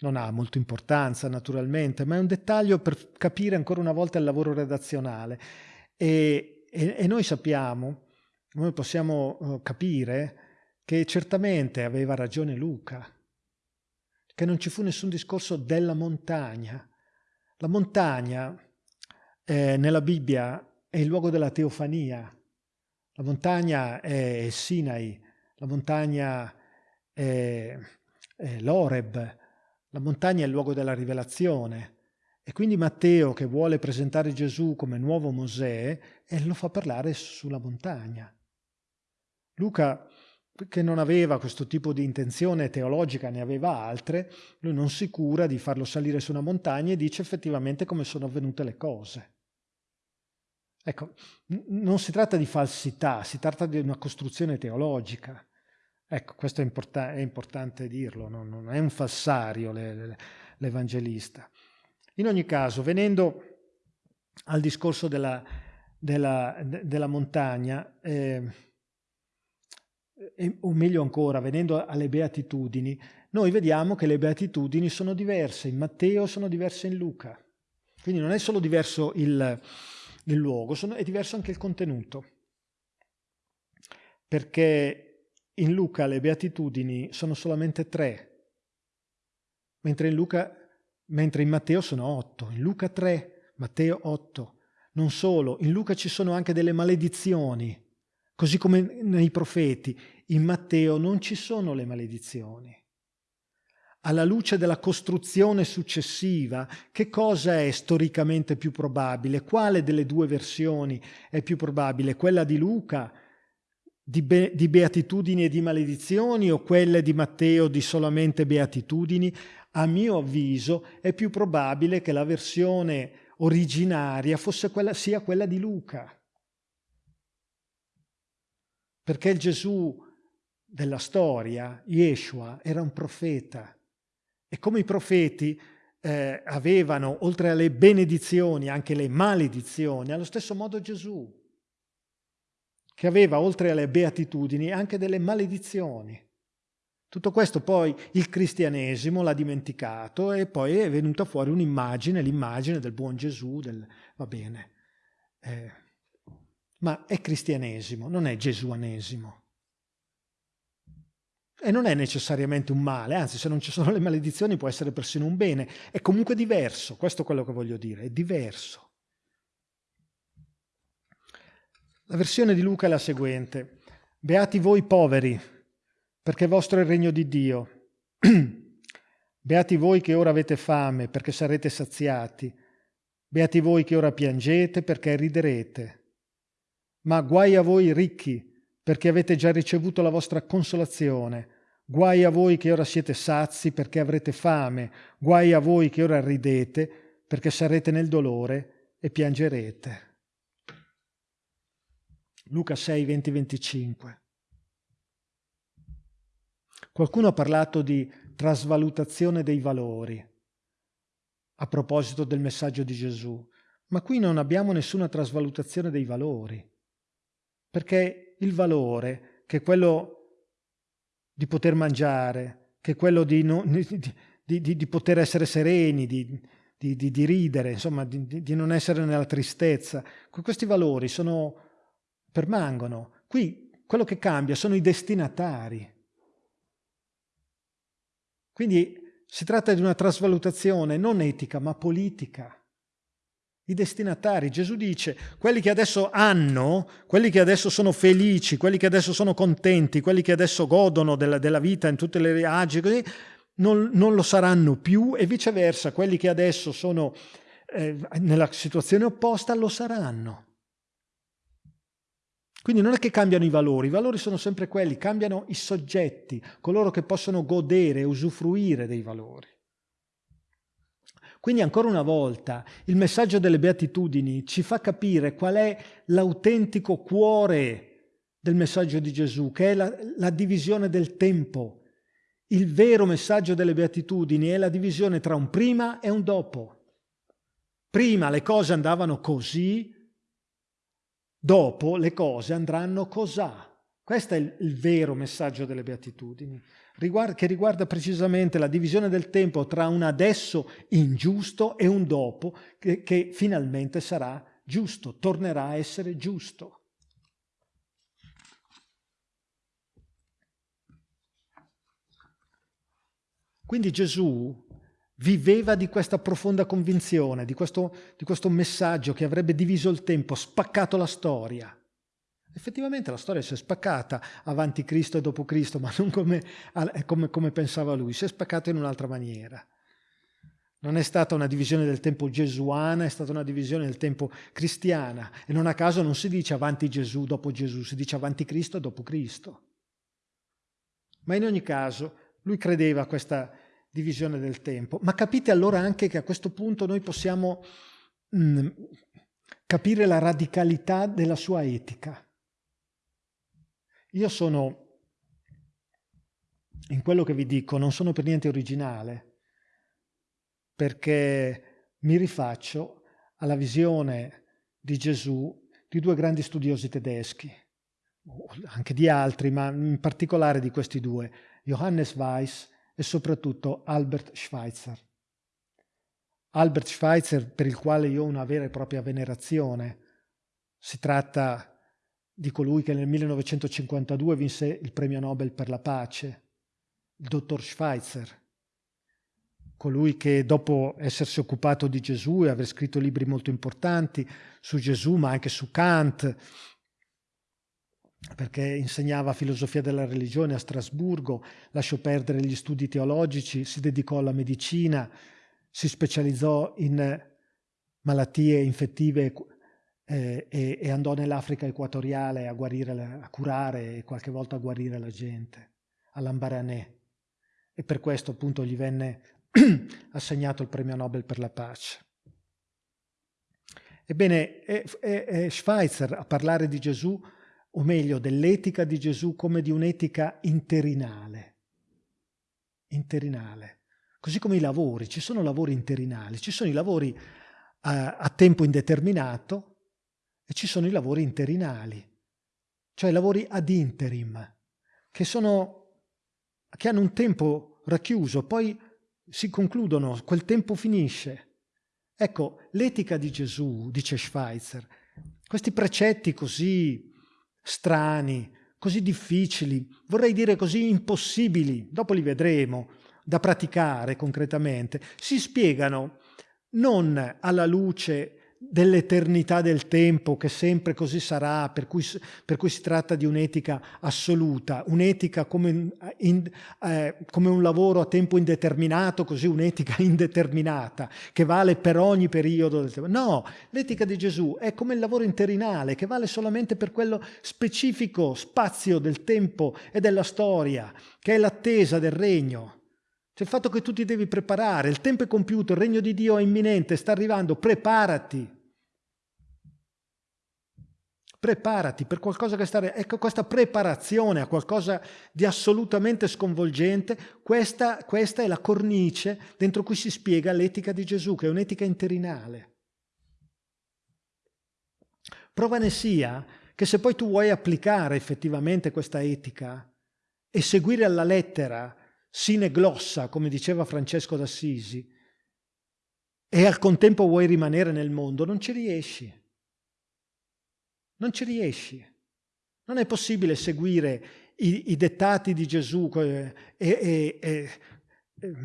non ha molta importanza naturalmente, ma è un dettaglio per capire ancora una volta il lavoro redazionale. E, e, e noi sappiamo, noi possiamo uh, capire che certamente aveva ragione Luca, che non ci fu nessun discorso della montagna. La montagna eh, nella Bibbia è il luogo della teofania, la montagna è Sinai, la montagna è, è l'Oreb, la montagna è il luogo della rivelazione. E quindi Matteo, che vuole presentare Gesù come nuovo Mosè, lo fa parlare sulla montagna. Luca, che non aveva questo tipo di intenzione teologica, ne aveva altre, lui non si cura di farlo salire su una montagna e dice effettivamente come sono avvenute le cose. Ecco, non si tratta di falsità, si tratta di una costruzione teologica. Ecco, questo è, import- è importante dirlo, non, non, è un falsario l'Evangelista. In ogni caso, venendo al discorso della, della, della montagna, eh, o meglio ancora, venendo alle beatitudini, noi vediamo che le beatitudini sono diverse in Matteo, sono diverse in Luca. Quindi non è solo diverso il, il luogo, sono, è diverso anche il contenuto. Perché in Luca le beatitudini sono solamente tre, mentre in, Luca, mentre in Matteo sono otto. In Luca tre, Matteo otto. Non solo, in Luca ci sono anche delle maledizioni, così come nei profeti. In Matteo non ci sono le maledizioni. Alla luce della costruzione successiva, che cosa è storicamente più probabile? Quale delle due versioni è più probabile? Quella di Luca di, be di beatitudini e di maledizioni o quelle di Matteo di solamente beatitudini, a mio avviso è più probabile che la versione originaria fosse quella, sia quella di Luca. Perché il Gesù della storia, Yeshua, era un profeta. E come i profeti eh, avevano, oltre alle benedizioni, anche le maledizioni, allo stesso modo Gesù che aveva oltre alle beatitudini anche delle maledizioni. Tutto questo poi il cristianesimo l'ha dimenticato e poi è venuta fuori un'immagine, l'immagine del buon Gesù, del, va bene. Eh, ma è cristianesimo, non è gesuanesimo. E non è necessariamente un male, anzi se non ci sono le maledizioni può essere persino un bene. È comunque diverso, questo è quello che voglio dire, è diverso. La versione di Luca è la seguente. Beati voi poveri, perché vostro è il regno di Dio. Beati voi che ora avete fame, perché sarete saziati. Beati voi che ora piangete, perché riderete. Ma guai a voi ricchi, perché avete già ricevuto la vostra consolazione. Guai a voi che ora siete sazi, perché avrete fame. Guai a voi che ora ridete, perché sarete nel dolore e piangerete. Luca 6, 20, 25. Qualcuno ha parlato di trasvalutazione dei valori a proposito del messaggio di Gesù, ma qui non abbiamo nessuna trasvalutazione dei valori, perché il valore, che è quello di poter mangiare, che è quello di, no, di, di, di poter essere sereni, di, ridere, insomma, di non essere nella tristezza, questi valori sono permangono. Qui quello che cambia sono i destinatari. Quindi si tratta di una trasvalutazione non etica ma politica. I destinatari, Gesù dice, quelli che adesso hanno, quelli che adesso sono felici, quelli che adesso sono contenti, quelli che adesso godono della, della vita in tutte le agi, così, non, non, lo saranno più e viceversa, quelli che adesso sono eh, nella situazione opposta lo saranno. Quindi non è che cambiano i valori, i valori sono sempre quelli, cambiano i soggetti, coloro che possono godere usufruire dei valori. Quindi ancora una volta il messaggio delle beatitudini ci fa capire qual è l'autentico cuore del messaggio di Gesù, che è la, la divisione del tempo. Il vero messaggio delle beatitudini è la divisione tra un prima e un dopo. Prima le cose andavano così, Dopo le cose andranno cos'ha. Questo è il, il vero messaggio delle beatitudini. che riguarda precisamente la divisione del tempo tra un adesso ingiusto e un dopo che, che finalmente sarà giusto, tornerà a essere giusto. Quindi Gesù viveva di questa profonda convinzione, di questo, di questo, messaggio che avrebbe diviso il tempo, spaccato la storia. Effettivamente la storia si è spaccata avanti Cristo e dopo Cristo, ma non come, come, come pensava lui, si è spaccata in un'altra maniera. Non è stata una divisione del tempo gesuana, è stata una divisione del tempo cristiana. E non a caso non si dice avanti Gesù, dopo Gesù, si dice avanti Cristo dopo Cristo. Ma in ogni caso lui credeva a questa divisione del tempo. Ma capite allora anche che a questo punto noi possiamo mh, mm, capire la radicalità della sua etica. Io sono, in quello che vi dico, non sono per niente originale, perché mi rifaccio alla visione di Gesù di due grandi studiosi tedeschi, anche di altri, ma in particolare di questi due, Johannes Weiss e soprattutto Albert Schweitzer. Albert Schweitzer, per il quale io ho una vera e propria venerazione, si tratta di colui che nel 1952 vinse il premio Nobel per la pace, il dottor Schweitzer, colui che dopo essersi occupato di Gesù e aver scritto libri molto importanti su Gesù, ma anche su Kant, perché insegnava filosofia della religione a Strasburgo, lasciò perdere gli studi teologici, si dedicò alla medicina, si specializzò in malattie infettive eh, e, e, andò nell'Africa equatoriale a, guarire, a curare e qualche volta a guarire la gente, all'Ambaranè. E per questo appunto gli venne assegnato il premio Nobel per la pace. Ebbene, è, è, è Schweitzer a parlare di Gesù o meglio dell'etica di Gesù come di un'etica interinale. Interinale. Così come i lavori, ci sono lavori interinali, ci sono i lavori a, a tempo indeterminato e ci sono i lavori interinali, cioè i lavori ad interim, che, sono, che hanno un tempo racchiuso, poi si concludono, quel tempo finisce. Ecco, l'etica di Gesù, dice Schweitzer, questi precetti così strani, così difficili, vorrei dire così impossibili, dopo li vedremo, da praticare concretamente, si spiegano non alla luce dell'eternità del tempo che sempre così sarà, per cui, per cui si tratta di un'etica assoluta, un'etica come, eh, come, un lavoro a tempo indeterminato, così un'etica indeterminata, che vale per ogni periodo del tempo. No, l'etica di Gesù è come il lavoro interinale, che vale solamente per quello specifico spazio del tempo e della storia, che è l'attesa del regno. C'è il fatto che tu ti devi preparare, il tempo è compiuto, il regno di Dio è imminente, sta arrivando, preparati. Preparati per qualcosa che sta... Ecco questa preparazione a qualcosa di assolutamente sconvolgente, questa, questa è la cornice dentro cui si spiega l'etica di Gesù, che è un'etica interinale. Prova ne sia che se poi tu vuoi applicare effettivamente questa etica e seguire alla lettera sine glossa, come diceva Francesco d'Assisi, e al contempo vuoi rimanere nel mondo, non ci riesci. Non ci riesci. Non è possibile seguire i, i dettati di Gesù e, e, e, e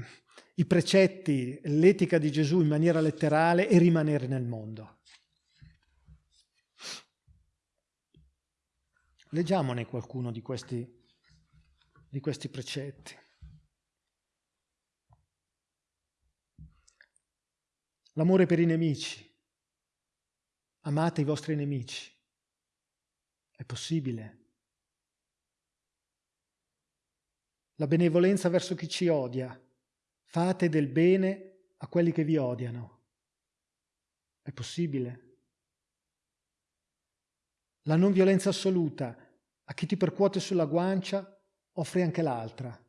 i precetti, l'etica di Gesù in maniera letterale e rimanere nel mondo. Leggiamone qualcuno di questi, di questi precetti. L'amore per i nemici. Amate i vostri nemici. È possibile. La benevolenza verso chi ci odia. Fate del bene a quelli che vi odiano. È possibile. La non violenza assoluta. A chi ti percuote sulla guancia, offri anche l'altra.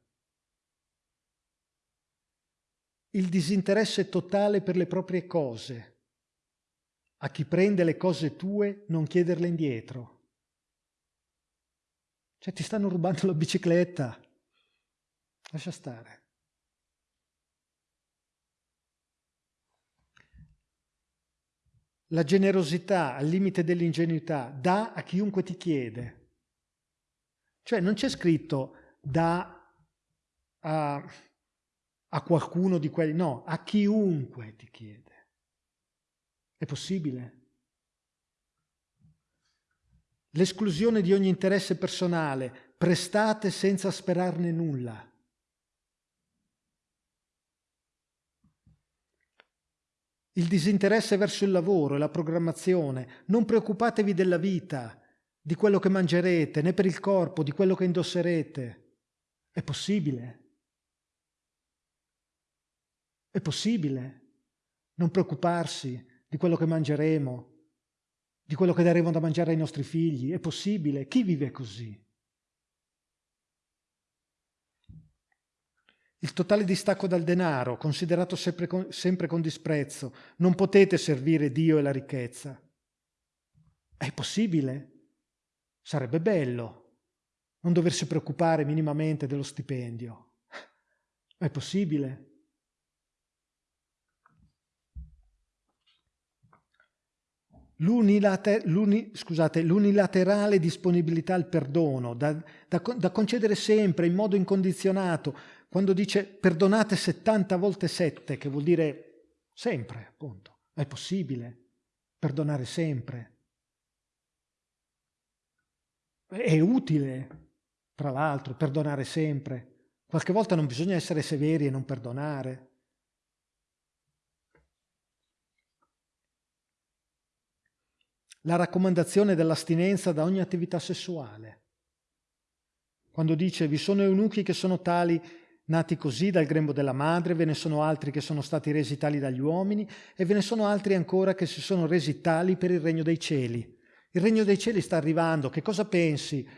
Il disinteresse totale per le proprie cose. A chi prende le cose tue non chiederle indietro. Cioè ti stanno rubando la bicicletta. Lascia stare. La generosità al limite dell'ingenuità dà a chiunque ti chiede. Cioè non c'è scritto dà a, a qualcuno di quelli, no, a chiunque ti chiede. È possibile? L'esclusione di ogni interesse personale, prestate senza sperarne nulla. il disinteresse verso il lavoro e la programmazione, non preoccupatevi della vita, di quello che mangerete, né per il corpo, di quello che indosserete. È possibile. È possibile non preoccuparsi di quello che mangeremo, di quello che daremo da mangiare ai nostri figli. È possibile. Chi vive così? Il totale distacco dal denaro, considerato sempre con, sempre con disprezzo. Non potete servire Dio e la ricchezza. È possibile? Sarebbe bello non doversi preoccupare minimamente dello stipendio. È possibile? L'unilaterale disponibilità al perdono, da, da, da concedere sempre in modo incondizionato, quando dice perdonate 70 volte 7, che vuol dire sempre, appunto, è possibile perdonare sempre. È utile, tra l'altro, perdonare sempre. Qualche volta non bisogna essere severi e non perdonare. La raccomandazione dell'astinenza da ogni attività sessuale. Quando dice vi sono eunuchi che sono tali nati così dal grembo della madre, ve ne sono altri che sono stati resi tali dagli uomini e ve ne sono altri ancora che si sono resi tali per il regno dei cieli. Il regno dei cieli sta arrivando, che cosa pensi?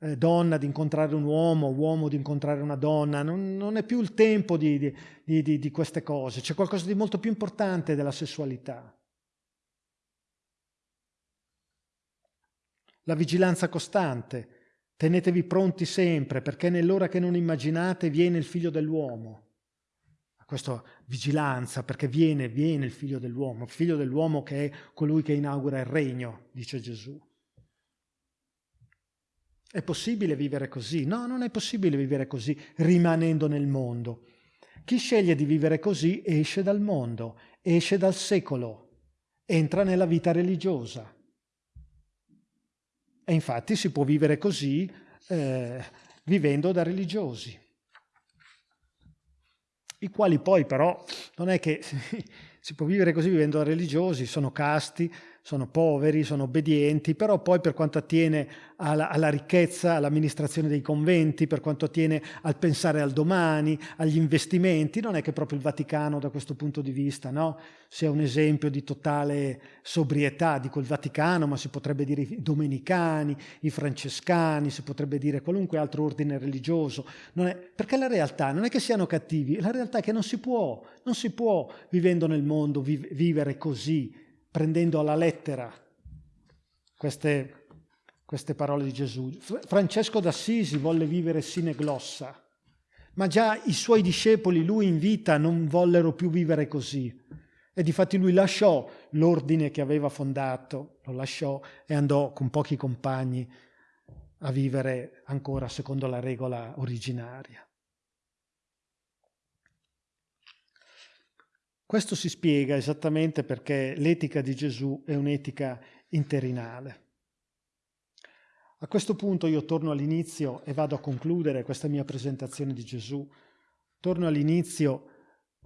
Eh, donna di incontrare un uomo, uomo di incontrare una donna, non, non è più il tempo di, di, di, di queste cose, c'è qualcosa di molto più importante della sessualità. La vigilanza costante, Tenetevi pronti sempre, perché nell'ora che non immaginate viene il figlio dell'uomo. Questa vigilanza, perché viene, viene il figlio dell'uomo, il figlio dell'uomo che è colui che inaugura il regno, dice Gesù. È possibile vivere così? No, non è possibile vivere così rimanendo nel mondo. Chi sceglie di vivere così esce dal mondo, esce dal secolo, entra nella vita religiosa. E infatti si può vivere così eh, vivendo da religiosi, i quali poi però non è che si può vivere così vivendo da religiosi, sono casti, sono poveri, sono obbedienti, però poi per quanto attiene alla, alla, ricchezza, all'amministrazione dei conventi, per quanto attiene al pensare al domani, agli investimenti, non è che proprio il Vaticano da questo punto di vista no? sia un esempio di totale sobrietà, dico il Vaticano, ma si potrebbe dire i domenicani, i francescani, si potrebbe dire qualunque altro ordine religioso, è, perché la realtà non è che siano cattivi, la realtà è che non si può, non si può vivendo nel mondo viv vivere così, prendendo alla lettera queste, queste parole di Gesù. Francesco d'Assisi volle vivere sine glossa, ma già i suoi discepoli, lui in vita, non vollero più vivere così. E difatti lui lasciò l'ordine che aveva fondato, lo lasciò e andò con pochi compagni a vivere ancora secondo la regola originaria. Questo si spiega esattamente perché l'etica di Gesù è un'etica interinale. A questo punto io torno all'inizio e vado a concludere questa mia presentazione di Gesù. Torno all'inizio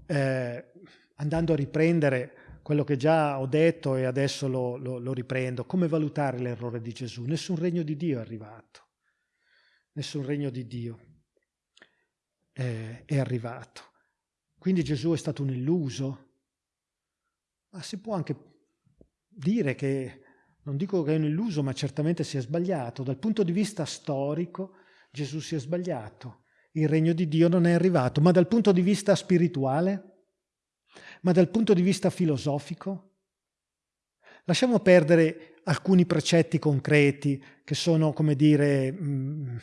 eh, andando a riprendere quello che già ho detto e adesso lo, lo, lo riprendo. Come valutare l'errore di Gesù? Nessun regno di Dio è arrivato. Nessun regno di Dio eh, è arrivato. Quindi Gesù è stato un illuso? Ma si può anche dire che, non dico che è un illuso, ma certamente si è sbagliato. Dal punto di vista storico Gesù si è sbagliato. Il regno di Dio non è arrivato, ma dal punto di vista spirituale? Ma dal punto di vista filosofico? Lasciamo perdere alcuni precetti concreti che sono, come dire, mm,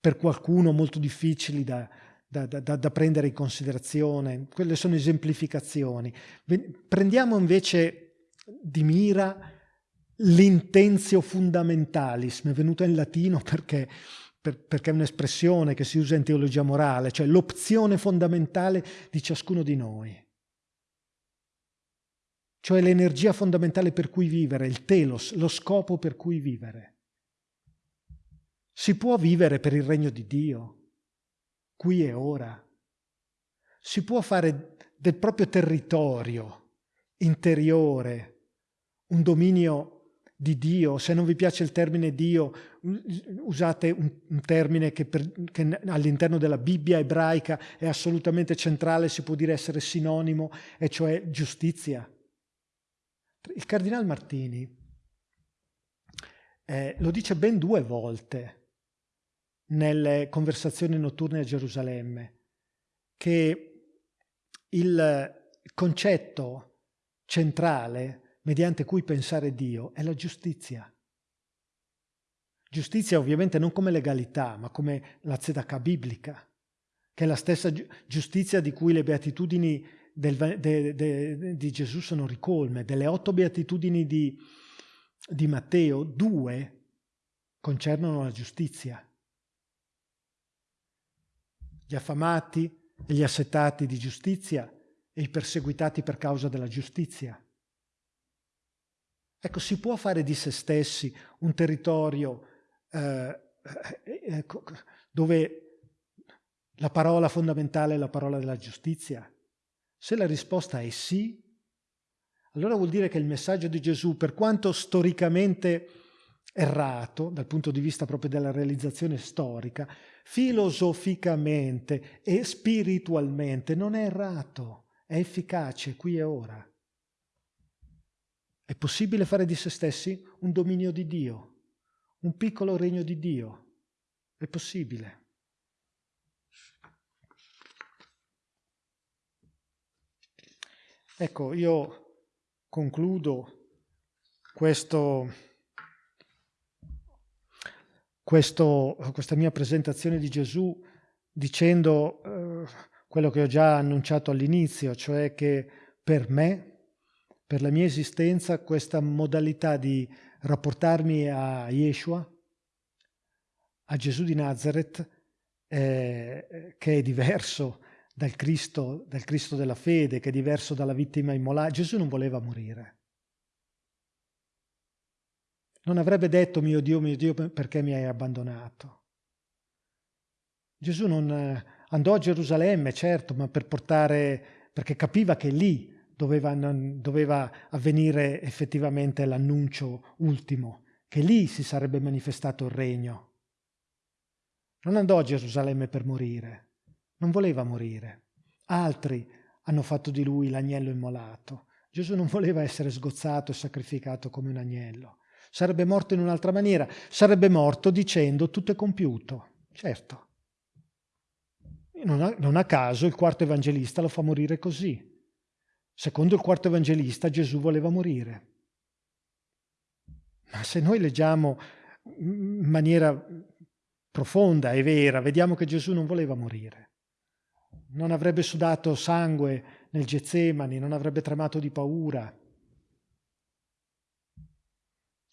per qualcuno molto difficili da, da, da, da, prendere in considerazione, quelle sono esemplificazioni. Prendiamo invece di mira l'intenzio fundamentalis, mi è venuta in latino perché, per, perché è un'espressione che si usa in teologia morale, cioè l'opzione fondamentale di ciascuno di noi. Cioè l'energia fondamentale per cui vivere, il telos, lo scopo per cui vivere. Si può vivere per il regno di Dio, qui e ora. Si può fare del proprio territorio interiore un dominio di Dio. Se non vi piace il termine Dio, usate un, termine che, che all'interno della Bibbia ebraica è assolutamente centrale, si può dire essere sinonimo, e cioè giustizia. Il cardinal Martini eh, lo dice ben due volte nelle conversazioni notturne a Gerusalemme, che il concetto centrale mediante cui pensare Dio è la giustizia. Giustizia ovviamente non come legalità, ma come la tzedakah biblica, che è la stessa giustizia di cui le beatitudini del, de, de, di Gesù sono ricolme. Delle otto beatitudini di, di Matteo, due concernono la giustizia gli affamati e gli assetati di giustizia e i perseguitati per causa della giustizia. Ecco, si può fare di se stessi un territorio eh, ecco, dove la parola fondamentale è la parola della giustizia? Se la risposta è sì, allora vuol dire che il messaggio di Gesù, per quanto storicamente errato dal punto di vista proprio della realizzazione storica, filosoficamente e spiritualmente non è errato, è efficace qui e ora. È possibile fare di se stessi un dominio di Dio, un piccolo regno di Dio. È possibile. Ecco, io concludo questo questo, questa mia presentazione di Gesù dicendo eh, quello che ho già annunciato all'inizio, cioè che per me, per la mia esistenza, questa modalità di rapportarmi a Yeshua, a Gesù di Nazareth, eh, che è diverso dal Cristo, dal Cristo della fede, che è diverso dalla vittima immolata. Gesù non voleva morire. Non avrebbe detto mio Dio, mio Dio, perché mi hai abbandonato. Gesù non eh, andò a Gerusalemme, certo, ma per portare, perché capiva che lì doveva, doveva avvenire effettivamente l'annuncio ultimo, che lì si sarebbe manifestato il regno. Non andò a Gerusalemme per morire, non voleva morire. Altri hanno fatto di lui l'agnello immolato. Gesù non voleva essere sgozzato e sacrificato come un agnello sarebbe morto in un'altra maniera, sarebbe morto dicendo tutto è compiuto, certo. Non a, non a caso il quarto evangelista lo fa morire così. Secondo il quarto evangelista Gesù voleva morire. Ma se noi leggiamo in maniera profonda e vera, vediamo che Gesù non voleva morire. Non avrebbe sudato sangue nel Getsemani, non avrebbe tremato di paura,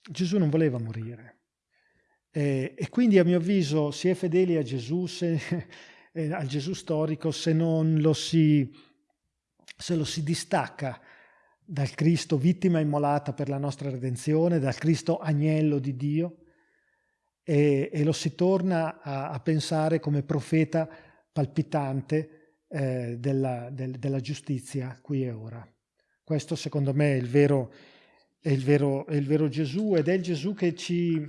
Gesù non voleva morire. E, e, quindi a mio avviso si è fedeli a Gesù, se, eh, al Gesù storico, se non lo si, se lo si distacca dal Cristo vittima immolata per la nostra redenzione, dal Cristo agnello di Dio, e, e lo si torna a, a, pensare come profeta palpitante eh, della, del, della giustizia qui e ora. Questo secondo me è il vero è il vero, è il vero Gesù ed è il Gesù che ci,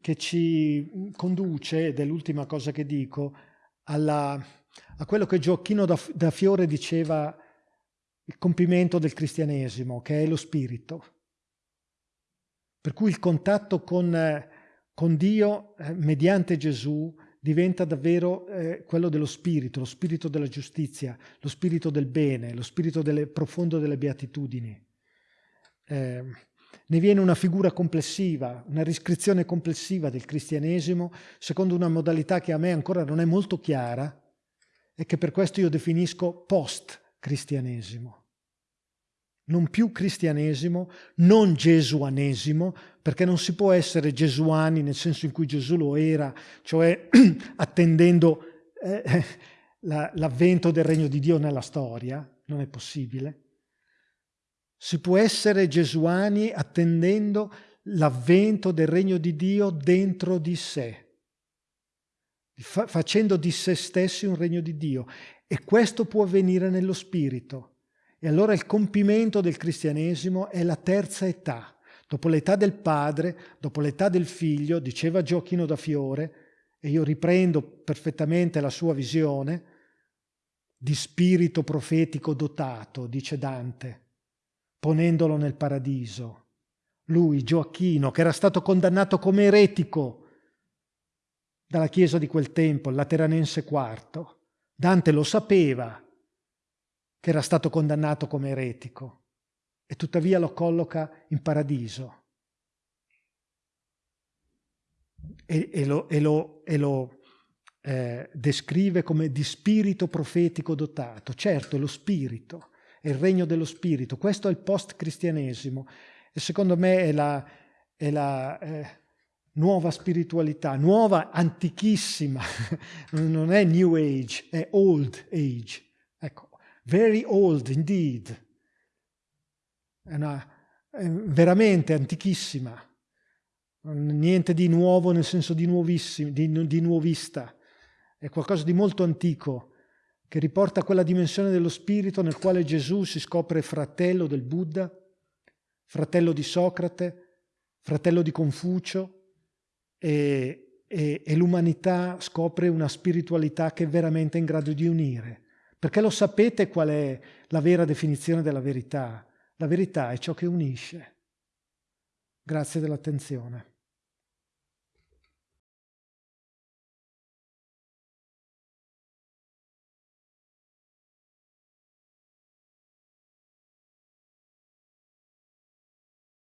che ci conduce, ed è l'ultima cosa che dico, alla, a quello che Gioacchino da, da Fiore diceva il compimento del cristianesimo, che è lo spirito. Per cui il contatto con, con Dio eh, mediante Gesù diventa davvero eh, quello dello spirito, lo spirito della giustizia, lo spirito del bene, lo spirito delle, profondo delle beatitudini eh, ne viene una figura complessiva, una riscrizione complessiva del cristianesimo, secondo una modalità che a me ancora non è molto chiara, e che per questo io definisco post-cristianesimo. Non più cristianesimo, non gesuanesimo, perché non si può essere gesuani nel senso in cui Gesù lo era, cioè attendendo eh, l'avvento del regno di Dio nella storia, non è possibile. Si può essere gesuani attendendo l'avvento del regno di Dio dentro di sé, fa facendo di se stessi un regno di Dio. E questo può avvenire nello spirito. E allora il compimento del cristianesimo è la terza età. Dopo l'età del padre, dopo l'età del figlio, diceva Giochino da Fiore, e io riprendo perfettamente la sua visione, di spirito profetico dotato, dice Dante, ponendolo nel paradiso. Lui, Gioacchino, che era stato condannato come eretico dalla Chiesa di quel tempo, il Lateranense IV. Dante lo sapeva che era stato condannato come eretico e tuttavia lo colloca in paradiso. E, e lo, e lo, e lo eh, descrive come di spirito profetico dotato. Certo, lo spirito, il regno dello spirito. Questo è il post-cristianesimo e secondo me è la, è la eh, nuova spiritualità, nuova, antichissima, non è New Age, è Old Age. Ecco, very old indeed. È, una, è veramente antichissima. Niente di nuovo nel senso di nuovissimo, di, di nuovista. È qualcosa di molto antico che riporta quella dimensione dello spirito nel quale Gesù si scopre fratello del Buddha, fratello di Socrate, fratello di Confucio e, e, e l'umanità scopre una spiritualità che è veramente in grado di unire. Perché lo sapete qual è la vera definizione della verità? La verità è ciò che unisce. Grazie dell'attenzione.